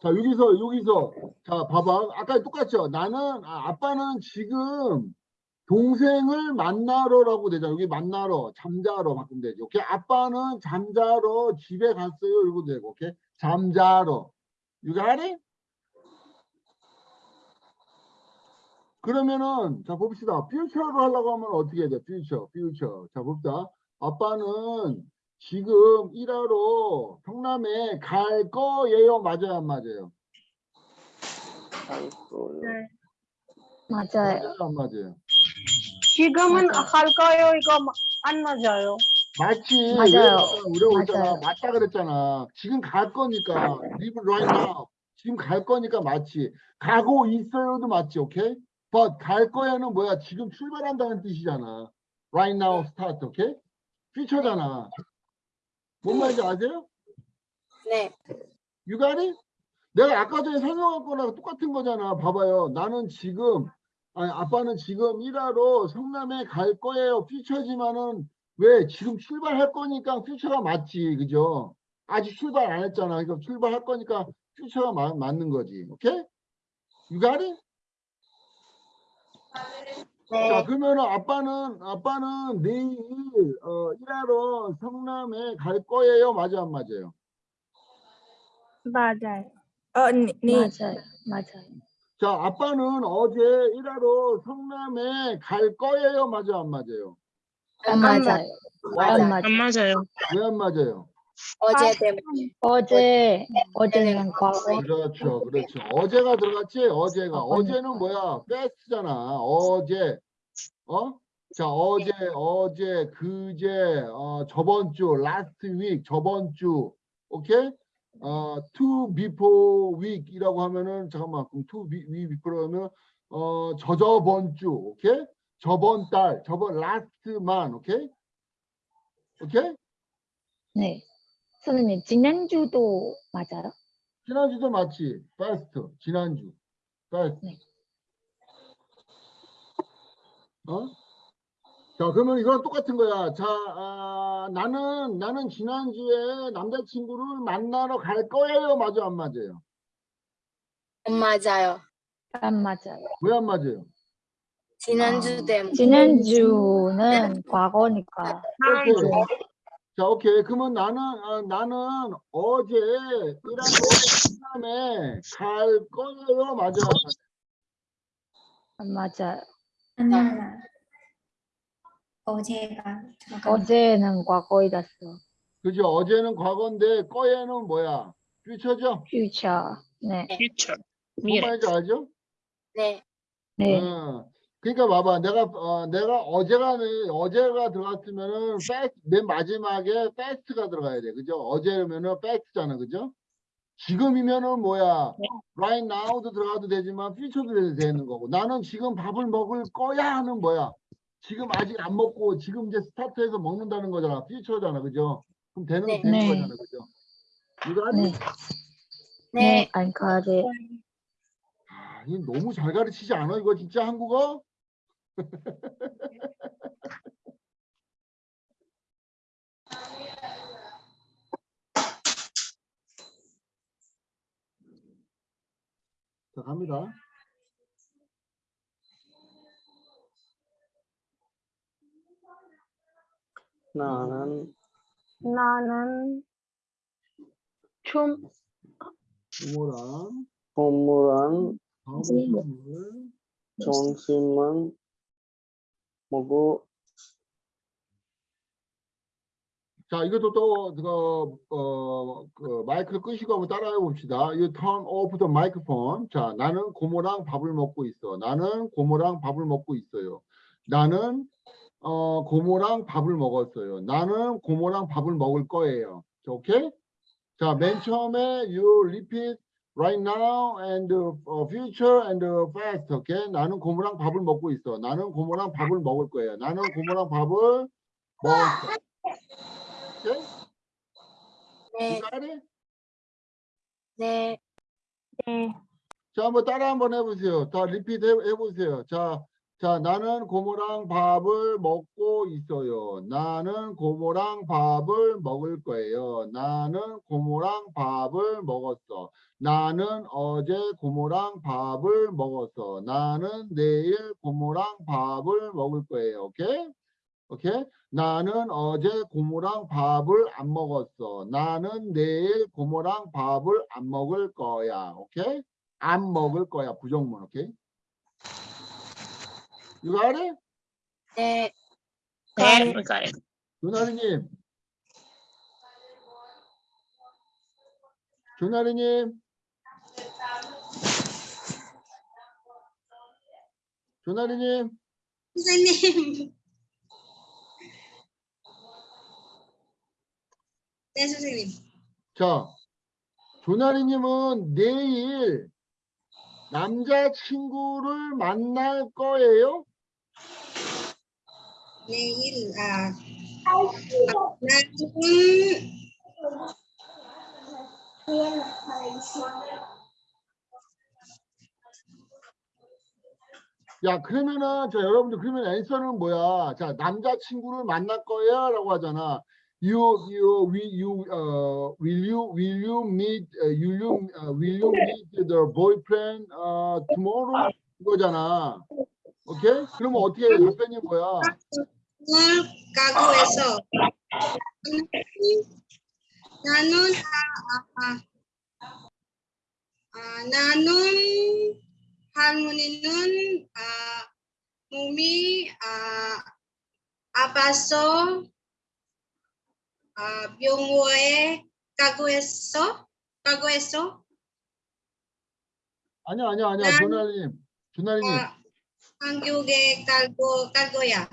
자, 여기서, 여기서. 자, 봐봐. 아까 똑같죠? 나는, 아, 아빠는 지금 동생을 만나러라고 되잖아. 여기 만나러, 잠자러 바꾸면 되지. 오케이? 아빠는 잠자러 집에 갔어요. 이러고 되고. 오케이? 잠자러. Got it? 그러면은, 자, 봅시다. 퓨처로 하려고 하면 어떻게 해야 돼? 퓨처, 퓨처. 자, 봅시다. 아빠는 지금 일하러 성남에 갈 거예요. 맞아요, 안 맞아요? 아이고. 맞아요 맞아요, 안 맞아요? 지금은. 할 거예요, 이거 마- 안 맞아요. 맞지. 맞아요. 왜 우리 오잖아. 맞다 그랬잖아. 지금 갈 거니까. live right now. 지금 갈 거니까 맞지. 가고 있어요도 맞지. 오케이? but 갈 거야는 뭐야? 지금 출발한다는 뜻이잖아. right now start. 오케이? 퓨처잖아. 뭔 말인지 아세요? 네. It? 내가 아까 전에 설명한 거랑 똑같은 거잖아. 봐봐요. 나는 지금, 아니, 아빠는 지금 일하러 성남에 갈 거예요. 퓨처지만은 왜 지금 출발할 거니까 퓨처가 맞지. 그죠? 아직 출발 안 했잖아. 그러니까 출발할 거니까 퓨처가 마- 맞는 거지. 오케이? It? 자, 그러면은 아빠는, 아빠는 내일, 어, 일하러 성남에 갈 거예요. 맞아, 안 맞아요? 맞아요. 어, 니, 니. 맞아요 맞아요 자, 아빠는 어제 일하러 성남에 갈 거예요. 맞아, 안 맞아요? 안 맞아요 안 맞아요. 왜 안 맞아요? 어제 때문에. 어제 어제는 과거 그렇죠, 그렇죠. 어제가 들어갔지, 어제가. 어, 어제는 뭐야? 패스트잖아. 어제. 어? 자, 어제, 어제, 그제, 어, 저번 주, last week, 저번 주. 오케이? 어, two before week이라고 하면은, 잠깐만, 그럼 two be- week before 하면, 어, 저저번 주, 오케이? 저번 달, 저번 last month, 오케이? 오케이? 네 선생님 지난주도 맞아요? 지난주도 맞지? fast, 지난주. fast. 네. 어? 자, 그러면 이건 똑같은 거야. 자, 아, 나는, 나는 지난주에 남자친구를 만나러 갈 거예요. 맞아, 안 맞아요? 안 맞아요. 안 맞아요. 왜 안 맞아요? 지난주 때문에. 지난주는 과거니까. 오케이. 자, 오케이. 그러면 나는, 아, 나는 어제 이란 다음에 갈 거예요. 맞아, 안 맞아요? 하나 어제가 들어가 어제는 과거이었어. 그죠? 어제는 과거인데 거에는 뭐야? 퓨처죠? future. 네. future, 뭔 미래. 말인지 알죠? 네. 네. 어, 그러니까 봐봐. 내가 어, 내가 어제가 어제가 들어갔으면은 fast, 맨 마지막에 fast가 들어가야 돼. 그죠? 어제면은 fast잖아. 그죠? 지금이면은 뭐야? right now도 들어가도 되지만 future도 되는 거고. 나는 지금 밥을 먹을 거야 하는 뭐야? 지금 아직 안 먹고 지금 이제 스타트해서 먹는다는 거잖아. future잖아. 그죠? 그럼 되는 네. 되는 네. 거잖아. 그죠? 이거 아니? 네. 네. 네. 안 가지. 아, 이 너무 잘 가르치지 않아? 이거 진짜 한국어? 자, 갑니다. 나는 나는 춤. 부모랑 밥을 점심만 먹고 자, 이것도 또, 그, 어, 그, 마이크를 끄시고 한번 따라해 봅시다. You turn off the microphone. 자, 나는 고모랑 밥을 먹고 있어. 나는 고모랑 밥을 먹고 있어요. 나는, 어, 고모랑 밥을 먹었어요. 나는 고모랑 밥을 먹을 거예요. 자, 오케이? 자, 맨 처음에 you repeat right now and uh, future and uh, past. 오케이? 나는 고모랑 밥을 먹고 있어. 나는 고모랑 밥을 먹을 거예요. 나는 고모랑 밥을 먹었어. 오케이? 네. You got it? 네. 자, 한번 따라 한번 해보세요. 자, 리피트 해, 해보세요. 자, 자, 나는 고모랑 밥을 먹고 있어요. 나는 고모랑 밥을 먹을 거예요. 나는 고모랑 밥을 먹었어. 나는 어제 고모랑 밥을 먹었어. 나는 내일 고모랑 밥을 먹을 거예요. 오케이? 오케이? 나는 어제 고모랑 밥을 안 먹었어. 나는 내일 고모랑 밥을 안 먹을 거야. 오케이? 안 먹을 거야. 부정문. 오케이? 이거 알아? 네. 네, we got it. 조나리님. 조나리님. 조나리님. 선생님. 네, 선생님. 자, 조나리님은 내일 남자친구를 만날 거예요? 내일, 아, 아, 나는, 야, 그러면은, 자, 여러분들, 그러면 앤서는 뭐야? 자, 남자친구를 만날 거야? 라고 하잖아. You, you, will you, uh, will you, will you meet, uh, will you, uh, will you meet the boyfriend, uh, tomorrow? 이거잖아. 오케이? 그러면 어떻게 해? 답변이 뭐야? 오늘 가구에서 나는, 아, 아, 아, 아, 나는 할머니는 아, 몸이 아, 아파서 아, 병원에 가구에서 가구에서 아니야, 아니야. 난- 조나리님. 조나리님. 아, 한국에 갈 거야.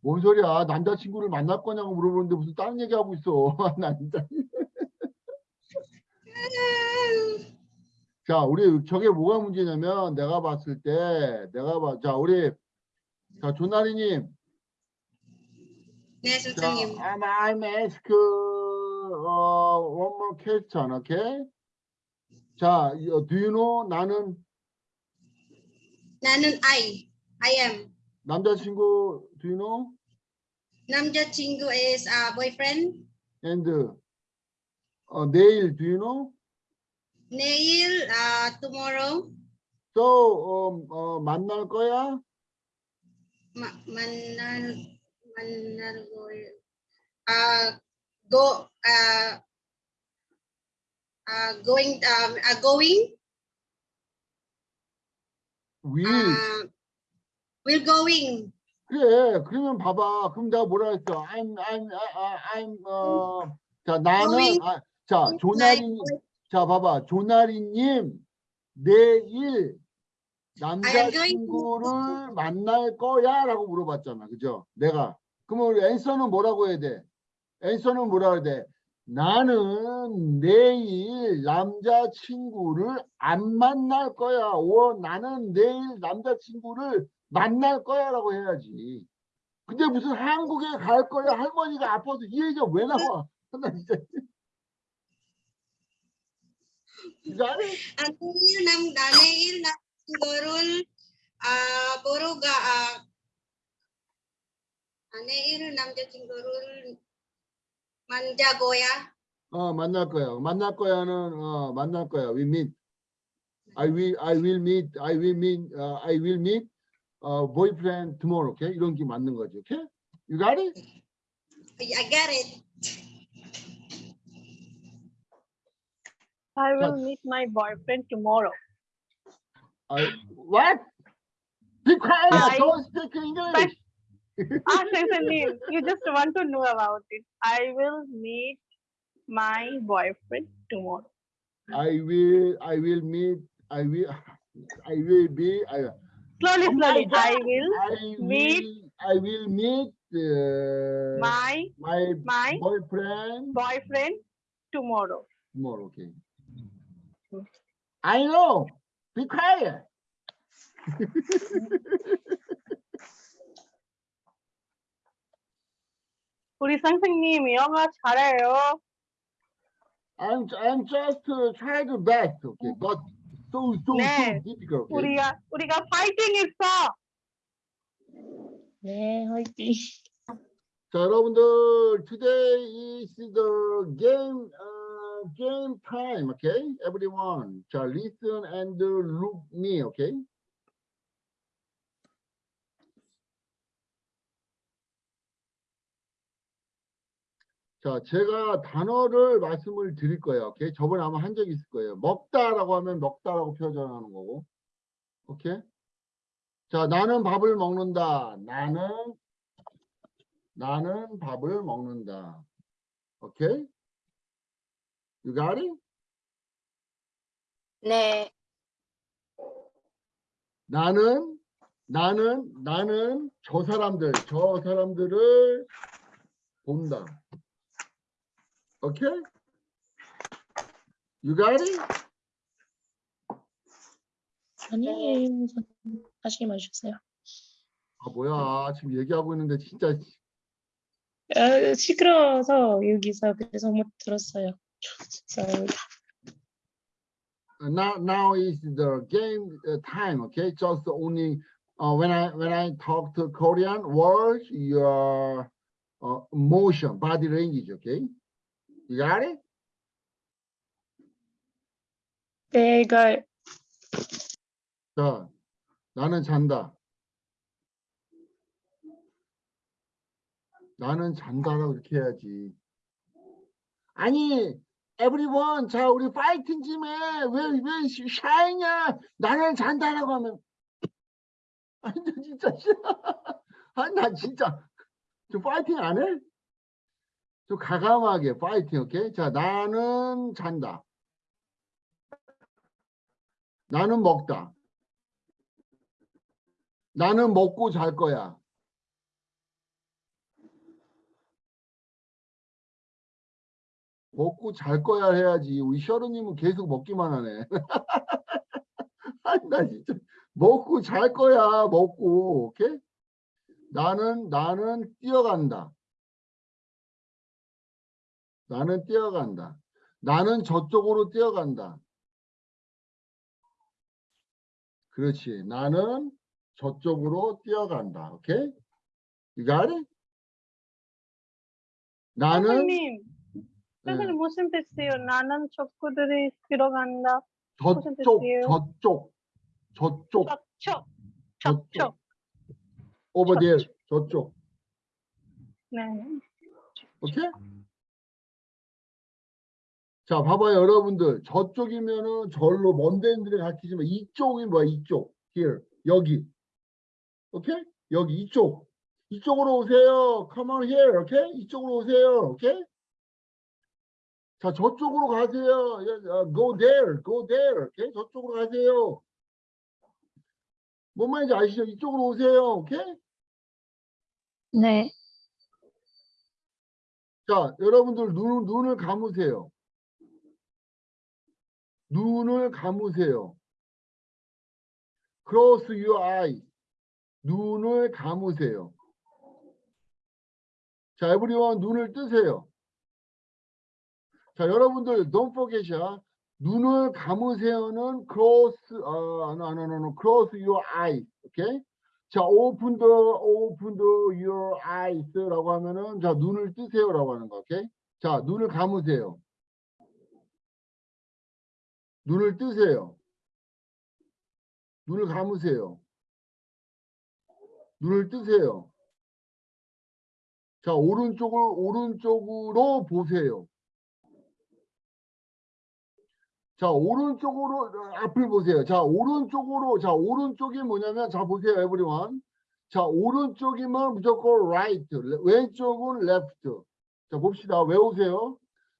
뭔 소리야? 남자친구를 만날 거냐고 물어보는데 무슨 다른 얘기하고 있어. 나 진짜. 자, 우리 저게 뭐가 문제냐면 내가 봤을 때 내가 봐. 자, 우리 자, 조나리님. 네, 자, 선생님. I'm, I'm ask uh, one more question, okay? 자, 이- do you know 나는 나는 I, I am. 남자친구 do you know? 남자친구 is uh, boyfriend. And 어, 내일 do you know? 내일 uh, tomorrow So 어, 어, 만날 거야? ma- 만날 만날 거예요. Uh, go uh, uh, going um, uh, going will. uh, will going 그래. 그러면 봐봐. 그럼 내가 뭐라 했어? I'm I'm I'm 어, 자 나는. 아, 자 조나리 자 봐봐. 조나리님 내일 남자친구를 만날 거야 라고 물어봤잖아. 그죠? 내가 그러면 우리 앤서는 뭐라고 해야 돼? 앤서는 뭐라고 해야 돼? 나는 내일 남자친구를 안 만날 거야. 오, 나는 내일 남자친구를 만날 거야라고 해야지. 근데 무슨 한국에 갈 거야 할머니가 아파서 이 얘기가 왜 나와? 나 진짜. ang uh, uh, 남자친구를 만나고야 어 만날 거야. 만날 거야는 어 만날 거야. We meet. I will I will meet I will meet uh, I will meet uh, boyfriend tomorrow. Okay? 이런 게 맞는 거지. Okay? You got it? I got it I will Yes. meet my boyfriend tomorrow. I, what? Be quiet. I- Don't speak English. Ah, Saif, you just want to know about it. I will meet my boyfriend tomorrow. I will I will meet I will I will be I, Slowly, Oh my slowly. I God. will I Meet. will I will meet uh, my my my boyfriend boyfriend tomorrow. tomorrow. Okay. I know. Be quiet. 우리 선생님 영어 잘해요. I'm I'm just uh, trying to best. Okay, but so so so 네. difficult. Okay? 우리가 우리가 파이팅 있어. 네, 화이팅. 자, 여러분들, today is the game, uh, game time, okay? Everyone, 자, listen and look me, okay? 자, 제가 단어를 말씀을 드릴 거예요, 오케이? 저번에 아마 한적 있을 거예요. 먹다라고 하면 먹다라고 표현하는 거고, 오케이? 자, 나는 밥을 먹는다. 나는 나는 밥을 먹는다. 오케이? You got it? 네, 나는 나는 나는 저 사람들 저 사람들을 본다. 오케이? You got it? 아니에요. 다시 말해주세요. 아 뭐야 지금 얘기하고 있는데 진짜 아, 시끄러워서 여기서 그래서 못 들었어요. 죄송합니다. now now is the game uh, time okay just only uh, when i when i talk to korean words your uh, motion body language okay You got it? 내가 자 나는 잔다. 나는 잔다라고 이렇게 해야지. 아니 everyone 자 우리 파이팅 좀해 왜왜 샤이냐? 나는 잔다라고 하면. 아니 나 진짜 아니 나 진짜. 좀 파이팅 안 해? 좀 가감하게 파이팅 오케이 자 나는 잔다 나는 먹다 나는 먹고 잘 거야 먹고 잘 거야 해야지. 우리 셔르님은 계속 먹기만 하네. 아니, 나 진짜 먹고 잘 거야. 먹고. 오케이? 나는 나는 뛰어간다. 나는 뛰어간다. 나는 저쪽으로 뛰어간다. 그렇지. 나는 저쪽으로 뛰어간다. 오케이? You got it? 나는 선생님, 네, 선생님 무슨 뜻이에요? 나는 척구들이 들어간다. 저쪽? 저쪽, 저쪽, 저쪽. 척척. over there, 저쪽. 네. 오케이? 자, 봐봐요, 여러분들. 저쪽이면은 절로 먼 데들이 가르치지만 이쪽이 뭐야? 이쪽. here. 여기. 오케이? 여기 이쪽. 이쪽으로 오세요. come on here. 오케이? 이쪽으로 오세요. 오케이? 자, 저쪽으로 가세요. 예, 어, go there. go there. 오케이? 저쪽으로 가세요. 뭔 말인지 아시죠? 이쪽으로 오세요. 오케이? 네. 자, 여러분들 눈, 눈을 감으세요. 눈을 감으세요. Close your eye. 눈을 감으세요. 자, everyone 눈을 뜨세요. 자, 여러분들 don't forget야. 눈을 감으세요는 close, 어, no, no, no, no, close your eyes. 오케이? 자, open the, open the your eyes라고 하면은 자, 눈을 뜨세요라고 하는 거. 오케이? 자, 눈을 감으세요. 눈을 뜨세요. 눈을 감으세요. 눈을 뜨세요. 자, 오른쪽을 오른쪽으로 보세요. 자, 오른쪽으로 어, 앞을 보세요. 자, 오른쪽으로 자, 오른쪽이 뭐냐면 자 보세요, everyone. 자, 오른쪽이면 무조건 right, 레- 왼쪽은 left. 자, 봅시다. 외우세요.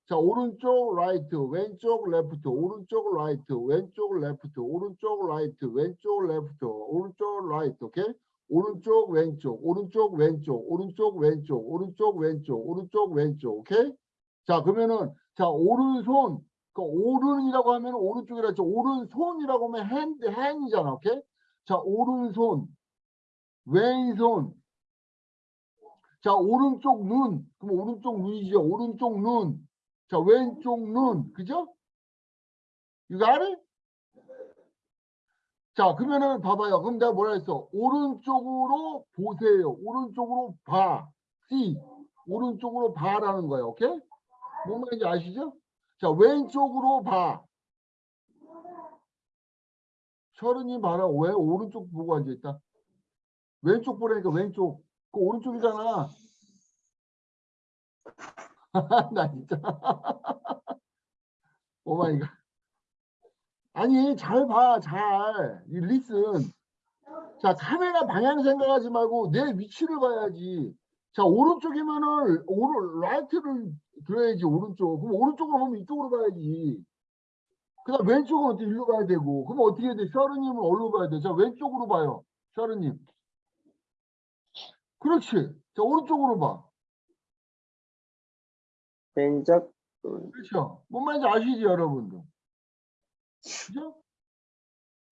자, 오른쪽 right, 왼쪽 left, 오른쪽 right, 왼쪽 left, 오른쪽 right, 왼쪽 left, 오른쪽 right, 오케이? 오른쪽 왼쪽, 오른쪽 왼쪽, 오른쪽 왼쪽, 오른쪽 왼쪽, 오른쪽 왼쪽, 오케이? 자, 그러면은 자, 오른손 그 오른이라고 하면 오른쪽이라 했죠. 오른손이라고 하면 hand, hand이잖아. 오케이? 자, 오른손, 왼손. 자, 오른쪽 눈. 그럼 오른쪽 눈이죠. 오른쪽 눈. 자, 왼쪽 눈. 그죠? You got it? 자, 그러면은 봐봐요. 그럼 내가 뭐라 했어? 오른쪽으로 보세요. 오른쪽으로 봐. see. 오른쪽으로 봐라는 거예요. 오케이? 뭔 말인지 아시죠? 자, 왼쪽으로 봐. 철은이 봐라. 왜 오른쪽 보고 앉아있다? 왼쪽 보라니까 왼쪽. 그 오른쪽이잖아. 나 진짜. oh my god. 아니, 잘 봐. 잘. 이 listen. 자, 카메라 방향 생각하지 말고 내 위치를 봐야지. 자, 오른쪽이면은 오른 right를 들어야지 오른쪽. 그럼 오른쪽으로 보면 이쪽으로 봐야지. 그다음 왼쪽은 어떻게 일로 가야 되고. 그럼 어떻게 해야 돼? 셔르님은 어디로 봐야 돼? 자, 왼쪽으로 봐요. 셔르님. 그렇지. 자, 오른쪽으로 봐. 왼쪽 그렇죠. 뭔 말인지 아시지, 여러분들? 그죠?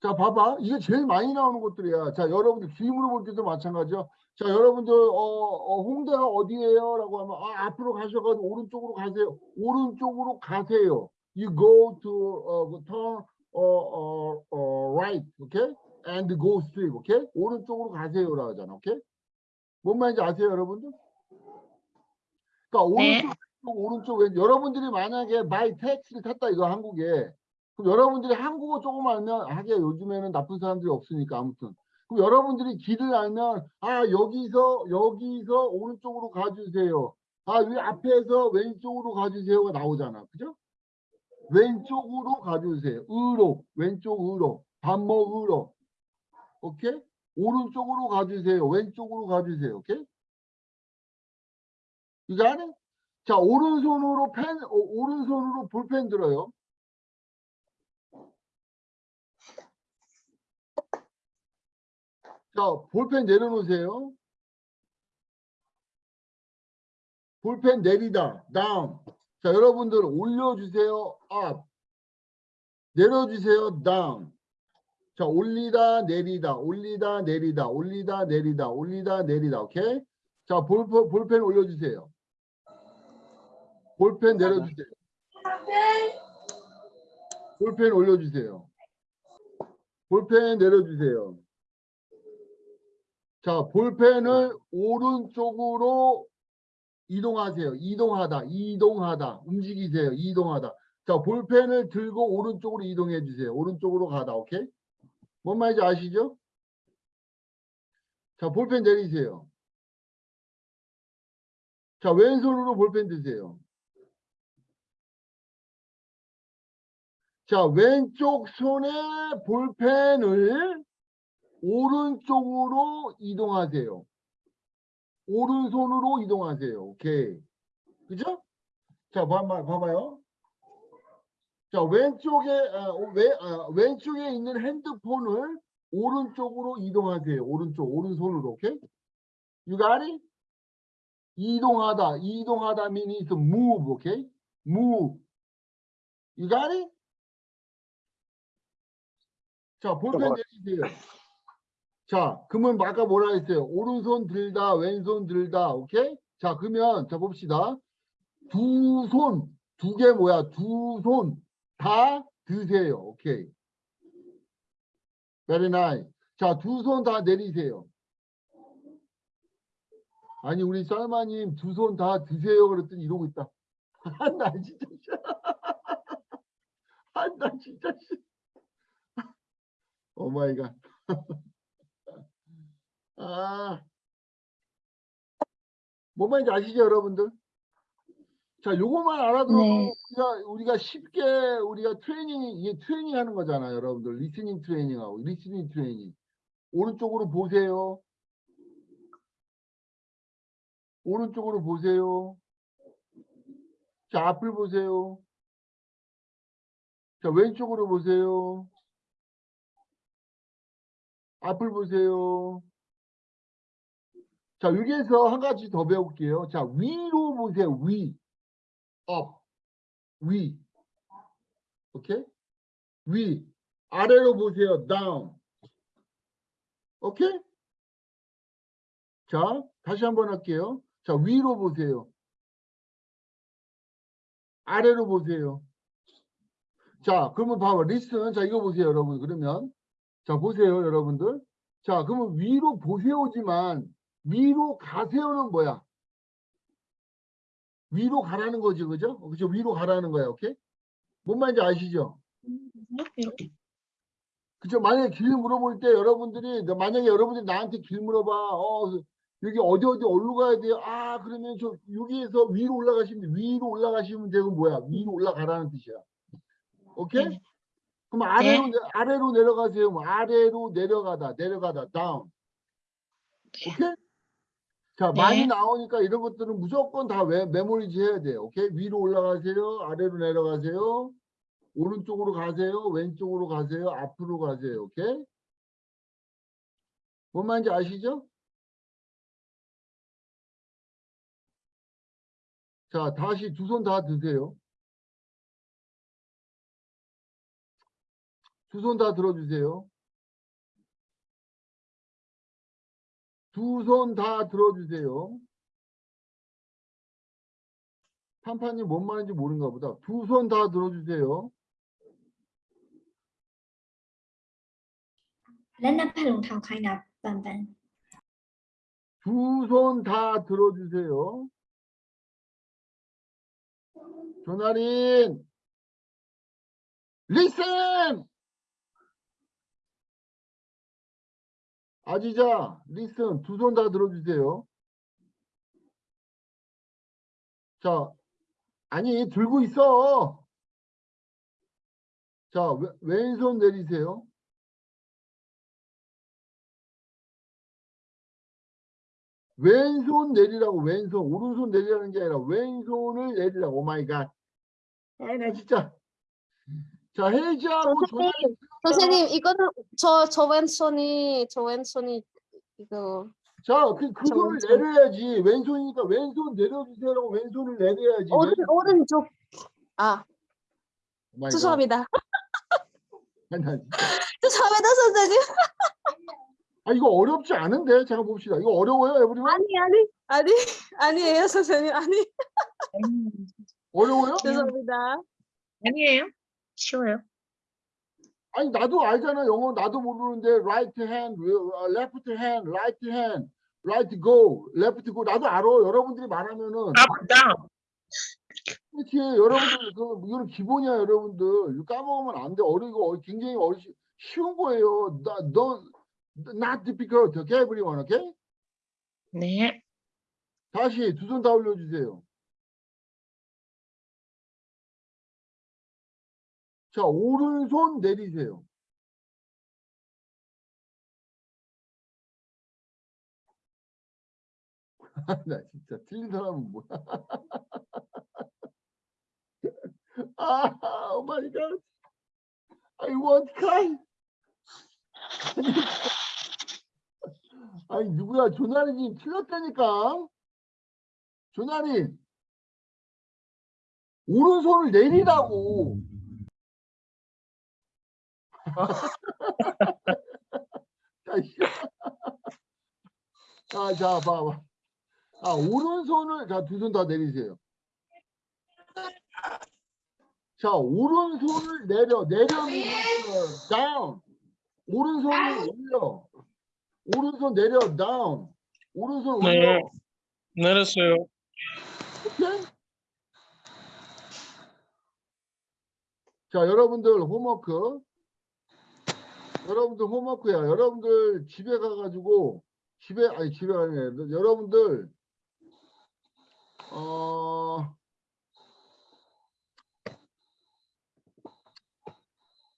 자, 봐봐. 이게 제일 많이 나오는 것들이야. 자, 여러분들 기임으로 볼 때도 마찬가지죠. 자, 여러분들 어, 어, 홍대가 어디예요? 라고 하면 아, 앞으로 가셔가지고 오른쪽으로 가세요. 오른쪽으로 가세요. You go to uh, turn uh, uh, uh, right, okay? And go straight, okay? 오른쪽으로 가세요라 하잖아, okay? 뭔 말인지 아세요, 여러분들? 그러니까 네. 오른쪽, 오른쪽, 왼쪽. 여러분들이 만약에 마이 택시를 탔다 이거 한국에 그럼 여러분들이 한국어 조금 알면 하게 요즘에는 나쁜 사람들이 없으니까 아무튼 그럼 여러분들이 길을 알면 아 여기서 여기서 오른쪽으로 가주세요. 아 위 앞에서 왼쪽으로 가주세요가 나오잖아, 그죠? 왼쪽으로 가주세요. 으로 왼쪽 으로 밥 먹으러 오케이? 오른쪽으로 가주세요. 왼쪽으로 가주세요. 오케이? 이거 아니? 자 오른손으로 펜 어, 오른손으로 볼펜 들어요. 자, 볼펜 내려놓으세요. 볼펜 내리다, down. 자, 여러분들 올려주세요, up. 내려주세요, down. 자, 올리다, 내리다, 올리다, 내리다, 올리다, 내리다, 올리다, 내리다, 오케이? 자, 볼, 볼- 볼펜 올려주세요. 볼펜 내려주세요. 볼펜 올려주세요. 볼펜 내려주세요. 자, 볼펜을 오른쪽으로 이동하세요. 이동하다, 이동하다, 움직이세요. 이동하다. 자, 볼펜을 들고 오른쪽으로 이동해 주세요. 오른쪽으로 가다, 오케이? 뭔 말인지 아시죠? 자, 볼펜 내리세요. 자, 왼손으로 볼펜 드세요. 자, 왼쪽 손에 볼펜을 오른쪽으로 이동하세요. 오른손으로 이동하세요. 오케이. 그죠? 자, 봐봐, 봐봐요. 자, 왼쪽에, 아, 왼, 아, 왼쪽에 있는 핸드폰을 오른쪽으로 이동하세요. 오른쪽, 오른손으로. 오케이? You got it? 이동하다, 이동하다 means move, 오케이? move. You got it? 자, 볼펜 내리세요. 자, 그러면 아까 뭐라 했어요? 오른손 들다, 왼손 들다, 오케이? 자, 그러면 자 봅시다. 두 손, 두 개 뭐야? 두 손 다 드세요, 오케이? Very nice. 자, 두 손 다 내리세요. 아니 우리 쌀마님 두 손 다 드세요 그랬더니 이러고 있다. 나 진짜 아, 나 진짜 oh my god. 아. 뭔 말인지 아시죠, 여러분들? 자, 요것만 알아들어도 네. 우리가 우리가 쉽게 우리가 트레이닝 이게 트레이닝 하는 거잖아요, 여러분들. listening 트레이닝하고 listening 트레이닝. 오른쪽으로 보세요. 오른쪽으로 보세요. 자, 앞을 보세요. 자, 왼쪽으로 보세요. 앞을 보세요. 자, 여기에서 한 가지 더 배울게요. 자, 위로 보세요. 위. up. 위. 오케이? 위. 아래로 보세요. down. 오케이? 자, 다시 한번 할게요. 자, 위로 보세요. 아래로 보세요. 자, 그러면 봐봐. 리슨. 자, 이거 보세요, 여러분. 그러면. 자, 보세요, 여러분들. 자, 그러면 위로 보세요지만 위로 가세요는 뭐야? 위로 가라는 거지, 그죠? 그죠? 위로 가라는 거야, 오케이? 뭔 말인지 아시죠? 그죠? 만약에 길 물어볼 때 여러분들이 만약에 여러분들이 나한테 길 물어봐. 어, 여기 어디 어디 어디로 가야 돼요? 아, 그러면 저 여기에서 위로 올라가시면 돼. 위로 올라가시면 되고 뭐야? 위로 올라가라는 뜻이야. 오케이? 네. 그럼 아래로 내- 아래로 내려가세요. 뭐 아래로 내려가다, 내려가다, 다운. 오케이? 자, 많이 네. 나오니까 이런 것들은 무조건 다 메, 메모리지 해야 돼요. 오케이? 위로 올라가세요. 아래로 내려가세요. 오른쪽으로 가세요. 왼쪽으로 가세요. 앞으로 가세요. 오케이? 뭔 말인지 아시죠? 자, 다시 두 손 다 드세요. 두 손 다 들어주세요. 두 손 다 들어주세요. 판판님 뭔 말인지 모르는가 보다. 두 손 다 들어주세요. 두 손 다 들어주세요. 조나린, listen! 아지자, listen, 두 손 다 들어주세요. 자, 아니, 들고 있어. 자, 왼- 왼손 내리세요. 왼손 내리라고 왼손 오른손 내리라는 게 아니라 왼손을 내리라고 oh my god 아이 나 진짜 자 해지하고 전화 선생님, 이거는 저, 저 왼손이, 저 왼손이, 이거, 자 그 그 왼손. 내려야지 왼손이니까 왼손 내려주세요라고 왼손을 내려야지 오른, 왼- 오른쪽. 아, god. 죄송합니다. 죄송합니다, 선생님. 아 이거 어렵지 않은데 잠깐 봅시다 이거 어려워요 에브리원 아니, 아니, 아니, 아니에요, 선생님. 아니, 어려워요? 죄송합니다. 아니에요? 쉬워요. 아니 나도 알잖아 영어. 나도 모르는데 right hand, 어, left hand, right hand, right go, left go. 나도 알아. 여러분들이 말하면은. Up, down. 그렇지. 여러분들 그 이거는 기본이야 여러분들. 까먹으면 안 돼. 어리고 어- 굉장히 어리 쉬운 거예요. 나, 너 not difficult. Okay everyone okay? 네. 다시 두 손 다 올려주세요 자 오른손 내리세요 나 진짜 틀린 사람은 뭐야 아, 오 마이 갓. I want cry. 아니, 누구야? 조나리님 틀렸다니까. 조나리. 오른손을 내리라고. 자, 씨. 자, 자, 봐봐. 아, 오른손을, 자, 두 손 다 내리세요. 자, 오른손을 내려, 내려, down. 오른손을 올려. 오른손 내려, down. 오른손 네. 올려. 내렸어요. 오케이? 자, 여러분들 홈워크. 여러분들 홈워크야. 여러분들 집에 가가지고, 집에, 아니, 집에 가냐. 여러분들, 어,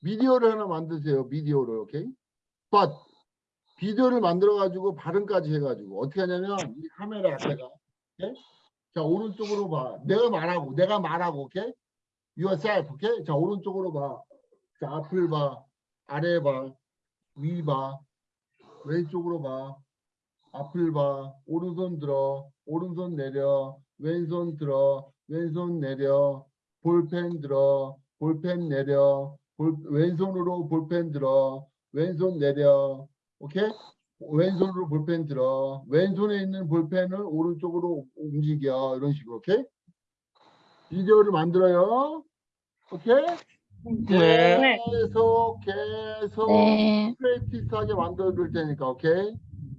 비디오를 하나 만드세요. 비디오를, 오케이? But, 비디오를 만들어 가지고 발음까지 해가지고, 어떻게 하냐면, 이 카메라 앞에가, 오케이? 자, 오른쪽으로 봐. 내가 말하고, 내가 말하고, 오케이? yourself, 오케이? 자, 오른쪽으로 봐. 자, 앞을 봐. 아래 봐. 위 봐. 왼쪽으로 봐. 앞을 봐. 오른손 들어. 오른손 내려. 왼손 들어. 왼손 내려. 볼펜 들어. 볼펜 내려. 볼, 왼손으로 볼펜 들어. 왼손 내려. 오케이? 왼손으로 볼펜 들어. 왼손에 있는 볼펜을 오른쪽으로 움직여. 이런 식으로, 오케이? 비디오를 만들어요. 오케이? 네. 계속, 계속 네. 프레이티스하게 만들어 줄 테니까, 오케이?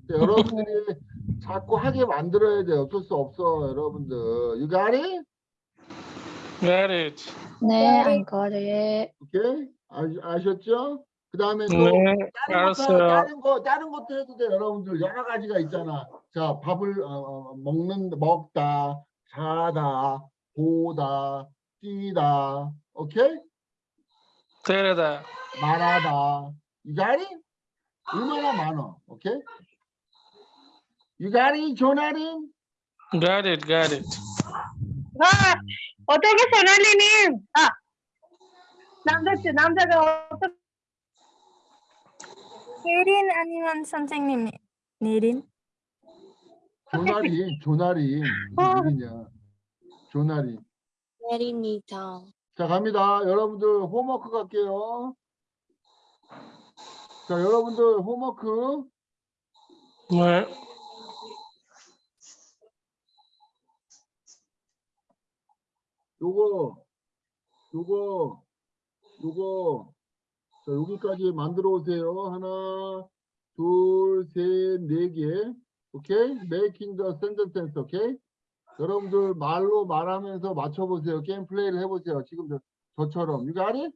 자, 여러분들이 자꾸 하게 만들어야 돼. 어쩔 수 없어, 여러분들. You got it? Got it. 네, 안 거래. 오케이? 아, 아셨죠? 그 다음에 또 네. 다른 것도 알았어요. 다른 거 다른 것도 해도 돼 여러분들 여러 가지가 있잖아. 자 밥을 어, 어, 먹는 먹다 자다 보다 뛰다 오케이 때리다. 말하다 you got it? 얼마나 많아 오케이 you got it 조나린 Got it. Got it. 아, 어떻게 소나리님? 아, 남자 남자가 어떻게 예린 아니면 선생님 예린? 조나린 조나린 어. 무슨 일이냐 조나린 내립니다. 자 갑니다. 여러분들 홈워크 갈게요. 자 여러분들 홈워크 네. 요거 요거 요거. 자 여기까지 만들어 오세요. 하나 둘 셋 네 개. 오케이? Making the sentence 오케이 여러분들 말로 말하면서 맞춰보세요 게임 플레이를 해보세요 지금 저, 저처럼 you got it?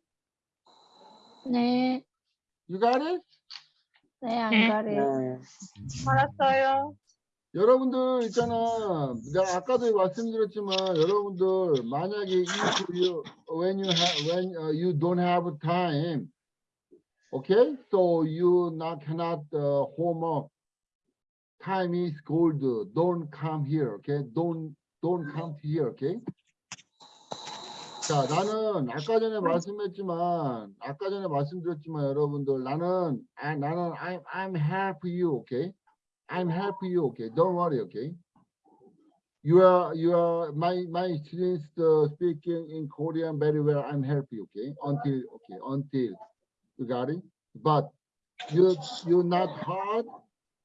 네. you got it? 네, 안 네. 거래. 네. 알았어요. 여러분들 있잖아 내가 아까도 말씀드렸지만 여러분들 만약에 if you when you have when uh, you don't have time okay so you not cannot uh, homework time is gold don't come here okay don't don't come here okay 자 나는 아까 전에 말씀했지만 아까 전에 말씀드렸지만 여러분들 나는 아, 나는 I'm I'm help you okay I'm help you, okay? Don't worry, okay? You are you are my my students uh, speaking in Korean very well. I'm help you, okay? Until okay, until you got it. But you you not hard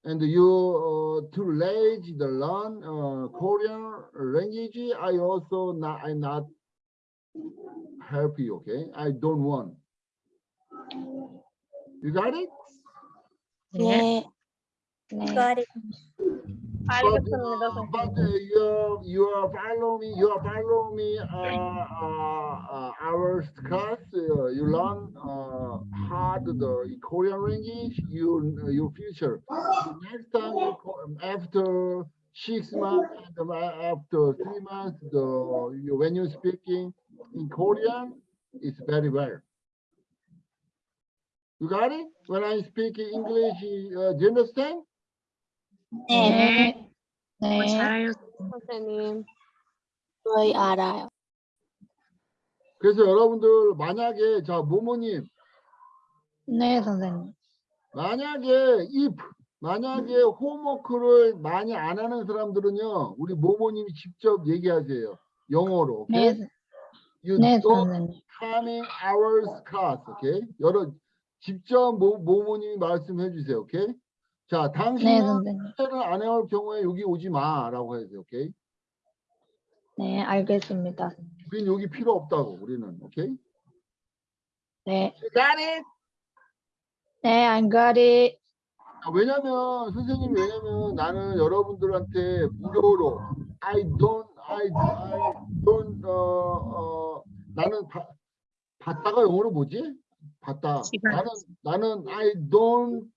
and you uh, too lazy to learn uh, Korean language. I also not I not help you, okay? I don't want. You got it? Yeah. 네. got it but, but uh, you you follow me you are follow me uh, uh, uh, our class uh, you learn uh, hard the Korean language you you future next time after six months and after three months the you, when you speaking in Korean it's very well. You got it? When I speak English, uh, do you understand? 네. 네. 잘해요. 선생님. 저희 알아요. 그래서 여러분들 만약에 자 모모님 네, 선생님. 만약에 if 만약에 홈워크를 많이 안 하는 사람들은요 우리 모모님이 직접 얘기하세요 영어로 오케이? 네, You 네, 선생님. coming hours class 오케이? 여러 직접 모, 모모님이 말씀해 주세요 오케이? 자 네, 당신은 선생님. 숙제를 안 해올 경우에 여기 오지 마라고 해야 돼요 오케이? 네, 알겠습니다. 우린 여기 필요 없다고 우리는 오케이? 네. You got it? 네, I got it. 아, 왜냐면 선생님 왜냐면 나는 여러분들한테 무료로 I don't I, I don't 어, 어 나는 바, 받다가 영어로 뭐지? 받다. 시간. 나는 나는 I don't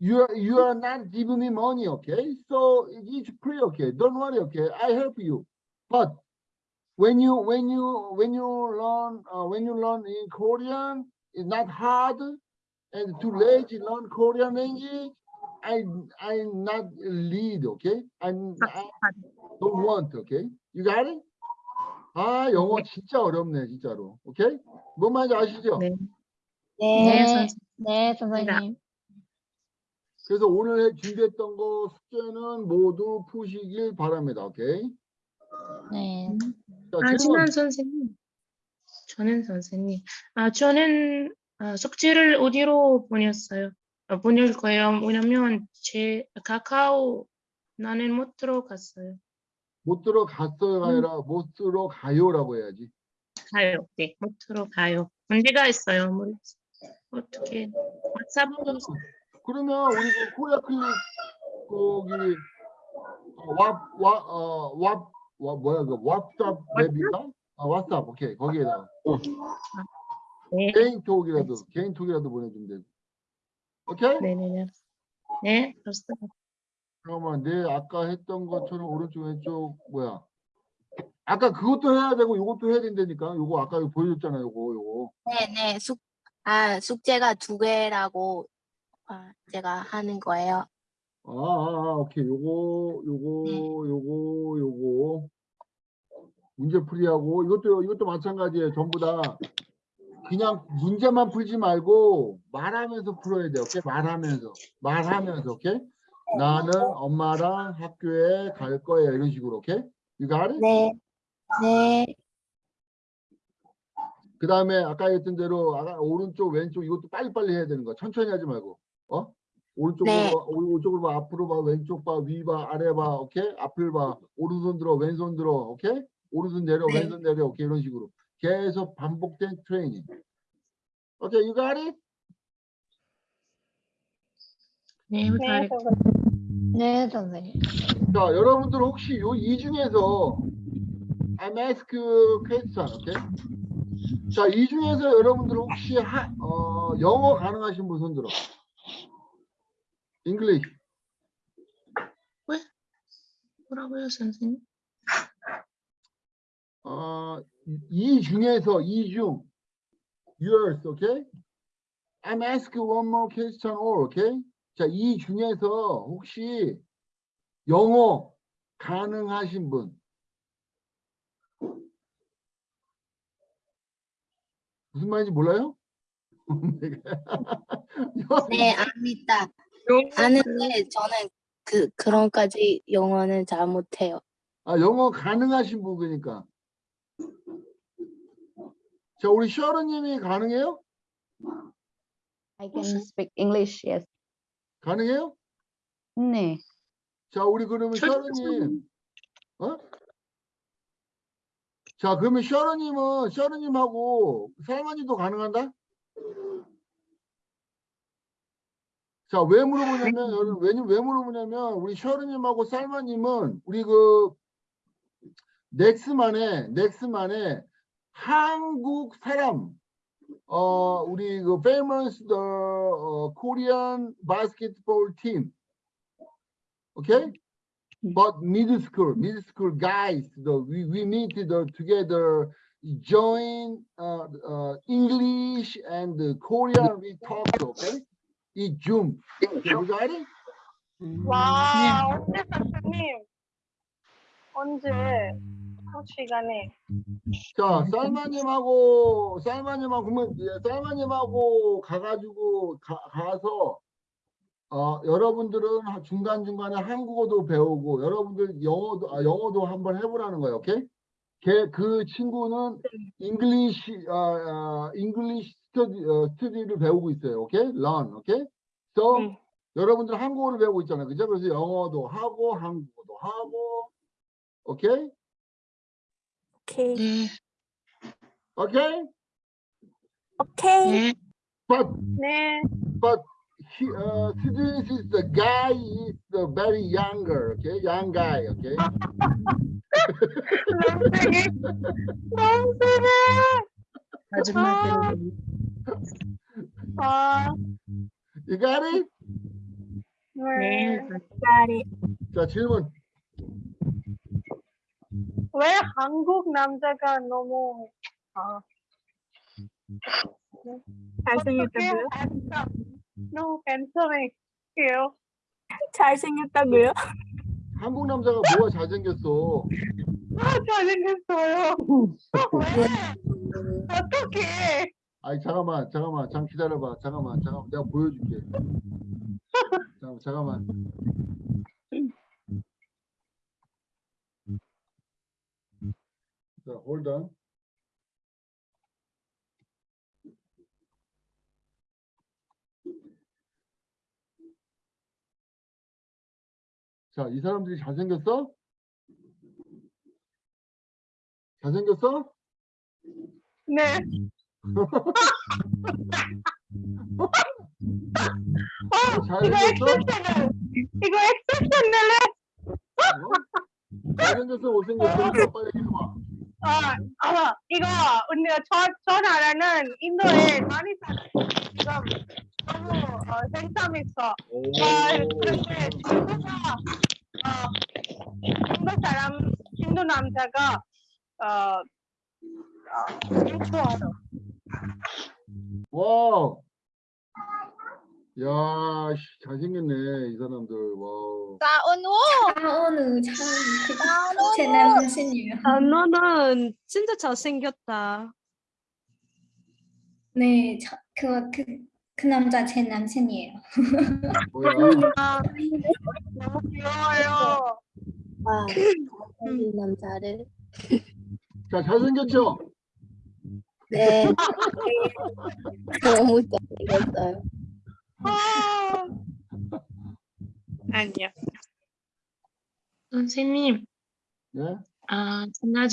you are you are not giving me money, okay? So it's free, okay? Don't worry, okay? I help you. But when you when you when you learn uh, when you learn in Korean, it's not hard and to lazy learn Korean language, I I not lead, okay? I'm I don't want, okay? You got it? 아 영어 진짜 어렵네 진짜로, 오케이? 뭔 말인지 아시죠? 네. 네, 네, 선생님. 네, 선생님. 그래서 오늘 해- 준비했던 거 숙제는 모두 푸시길 바랍니다, 오케이? 네. 자, 아, 질문. 진한 선생님. 저는 선생님. 아, 저는 아, 숙제를 어디로 보냈어요? 아, 보낼 거예요. 왜냐면 제 카카오 나는 못 들어갔어요. 못 들어갔어요가 아니라 못 들어가요라고 해야지. 가요. 네, 못 들어가요. 문제가 있어요. 뭐, 어떻게 왓츠업으로 그러면 우리 그 코리아 클릭 거기 왓왓어왓 와, 뭐야 그 왓츠업 웹인가? 아 왓츠업 오케이 거기에다가 네, 개인 톡이라도 개인 톡이라도 보내주면 되고. 오케이? 네, 네, 네. 네, 알았어요. 잠깐만 내 아까 했던 것처럼 오른쪽 왼쪽 뭐야? 아까 그것도 해야 되고 이것도 해야 된다니까. 요거 아까 이거 보여줬잖아. 요거 요거. 네네 숙, 아 숙제가 두 개라고 아, 제가 하는 거예요. 아, 아, 아 오케이. 요거 요거 네. 요거 요거 문제풀이하고 이것도 이것도 마찬가지예요. 전부 다 그냥 문제만 풀지 말고 말하면서 풀어야 돼요. 오케이? 말하면서 말하면서 오케이? 나는 엄마랑 학교에 갈 거예요. 이런 식으로 오케이? Got it? 네. 네. 그 다음에 아까 했던 대로 오른쪽 왼쪽 이것도 빨리빨리 해야 되는 거 천천히 하지 말고 어 오른쪽으로 네. 봐, 오- 오른쪽으로 봐 앞으로 봐 왼쪽 봐 위 봐 아래 봐 오케이 앞을 봐 오른손 들어 왼손 들어 오케이 오른손 내려 네. 왼손 내려 오케이 이런 식으로 계속 반복된 트레이닝 오케이 you got it 네, 네, 선생님. 네, 선생님. 자 여러분들 혹시 요 이 중에서 I'm ask question 오케이 자 이 중에서 여러분들 혹시 하, 어, 영어 가능하신 분 손 들어 English 뭐라고요, 선생님? 어, 이 중에서 이 중 yours, okay? I'm asking one more question all, okay? 자, 이 중에서 혹시 영어 가능하신 분? 무슨 말인지 몰라요? 네, 압니다. 아는데 저는 그 그런까지 영어는 잘 못해요. 아, 영어 가능하신 분 그러니까. 자, 우리 셔르님이 가능해요? I can speak English, yes. 가능해요? 네. 자, 우리 그러면 저- 셔르님, 어? 자, 그러면 셔르님은 셔르님하고 살만이도 가능한다? 자, 왜 물어보냐면, 여러분, 왜, 왜 물어보냐면, 우리 셔르님하고 살마님은 우리 그, 넥스만에, 넥스만에 한국 사람, 어, 우리 그 famous the 어, Korean basketball team. Okay? But middle school, middle school guys, the, we, we meet the, together, join uh, uh, English and uh, Korean we talk, okay? 이 줌. You got it? 와, 언제 선생님? 언제? 그 시간에? 자, 쌀마님하고, 쌀마님하고, 그러면, 예, 쌀마님하고 가가지고, 가, 가서, 어, 여러분들은 하- 중간중간에 한국어도 배우고, 여러분들 영어도, 아, 영어도 한번 해보라는 거예요, 오케이? 걔, 그 친구는 English, 아, 아, English study, 어, study를 배우고 있어요, 오케이? learn, 오케이? So, 네. 여러분들 한국어를 배우고 있잖아요, 그죠? 그래서 영어도 하고, 한국어도 하고, 오케이? 오케이. 네. 오케이? 오케이. 네. But 네. but he, uh, Sidis is the guy is the very younger, okay, young guy, okay. 선생님. 선생님. 아줌 마들. 아, You got it? 네. 네. 자 질문. 왜 한국 남자가 너무 아 잘생겼다고요? 너무. 잘생겼다고요? 한국 남자가 뭐가 잘생겼어? 아, 잘생겼어요. 왜? 어떡해. 아니 잠깐만, 잠깐만, 잠 기다려봐, 잠깐만, 잠깐만, 내가 보여줄게. 잠깐만, 잠깐만. 자, hold on. 자, 이 사람들이 잘생겼어? 잘생겼어? 네. 어, 이거? 엑셉션을. 이거 엑셉션을 어? 잘생겼어, 못생겼어? 빨리 얘기해봐. 아, 아, 이거 우리가 저, 저 나라는 인도에 많이 살아요. 지금 너무 어, 생삼 있어. 오. 아, 그런데 친구가 어, 인도 사람, 인도 남자가 어, 어. 와우. 야, 씨, 잘생겼네, 이 사람들. 와우. 나은우. 하오는 참제 남친이에요. 아, 너는 진짜 잘생겼다. 네, 저, 그, 그, 그 남자 제 남친이에요. 뭐야? 아, 너무 귀여워요. 와, 잘생긴 남자를. 자, 잘생겼죠? 네. 너무 잘생겼어요. 아, 아니요. 선생님, 예? 아, 전화지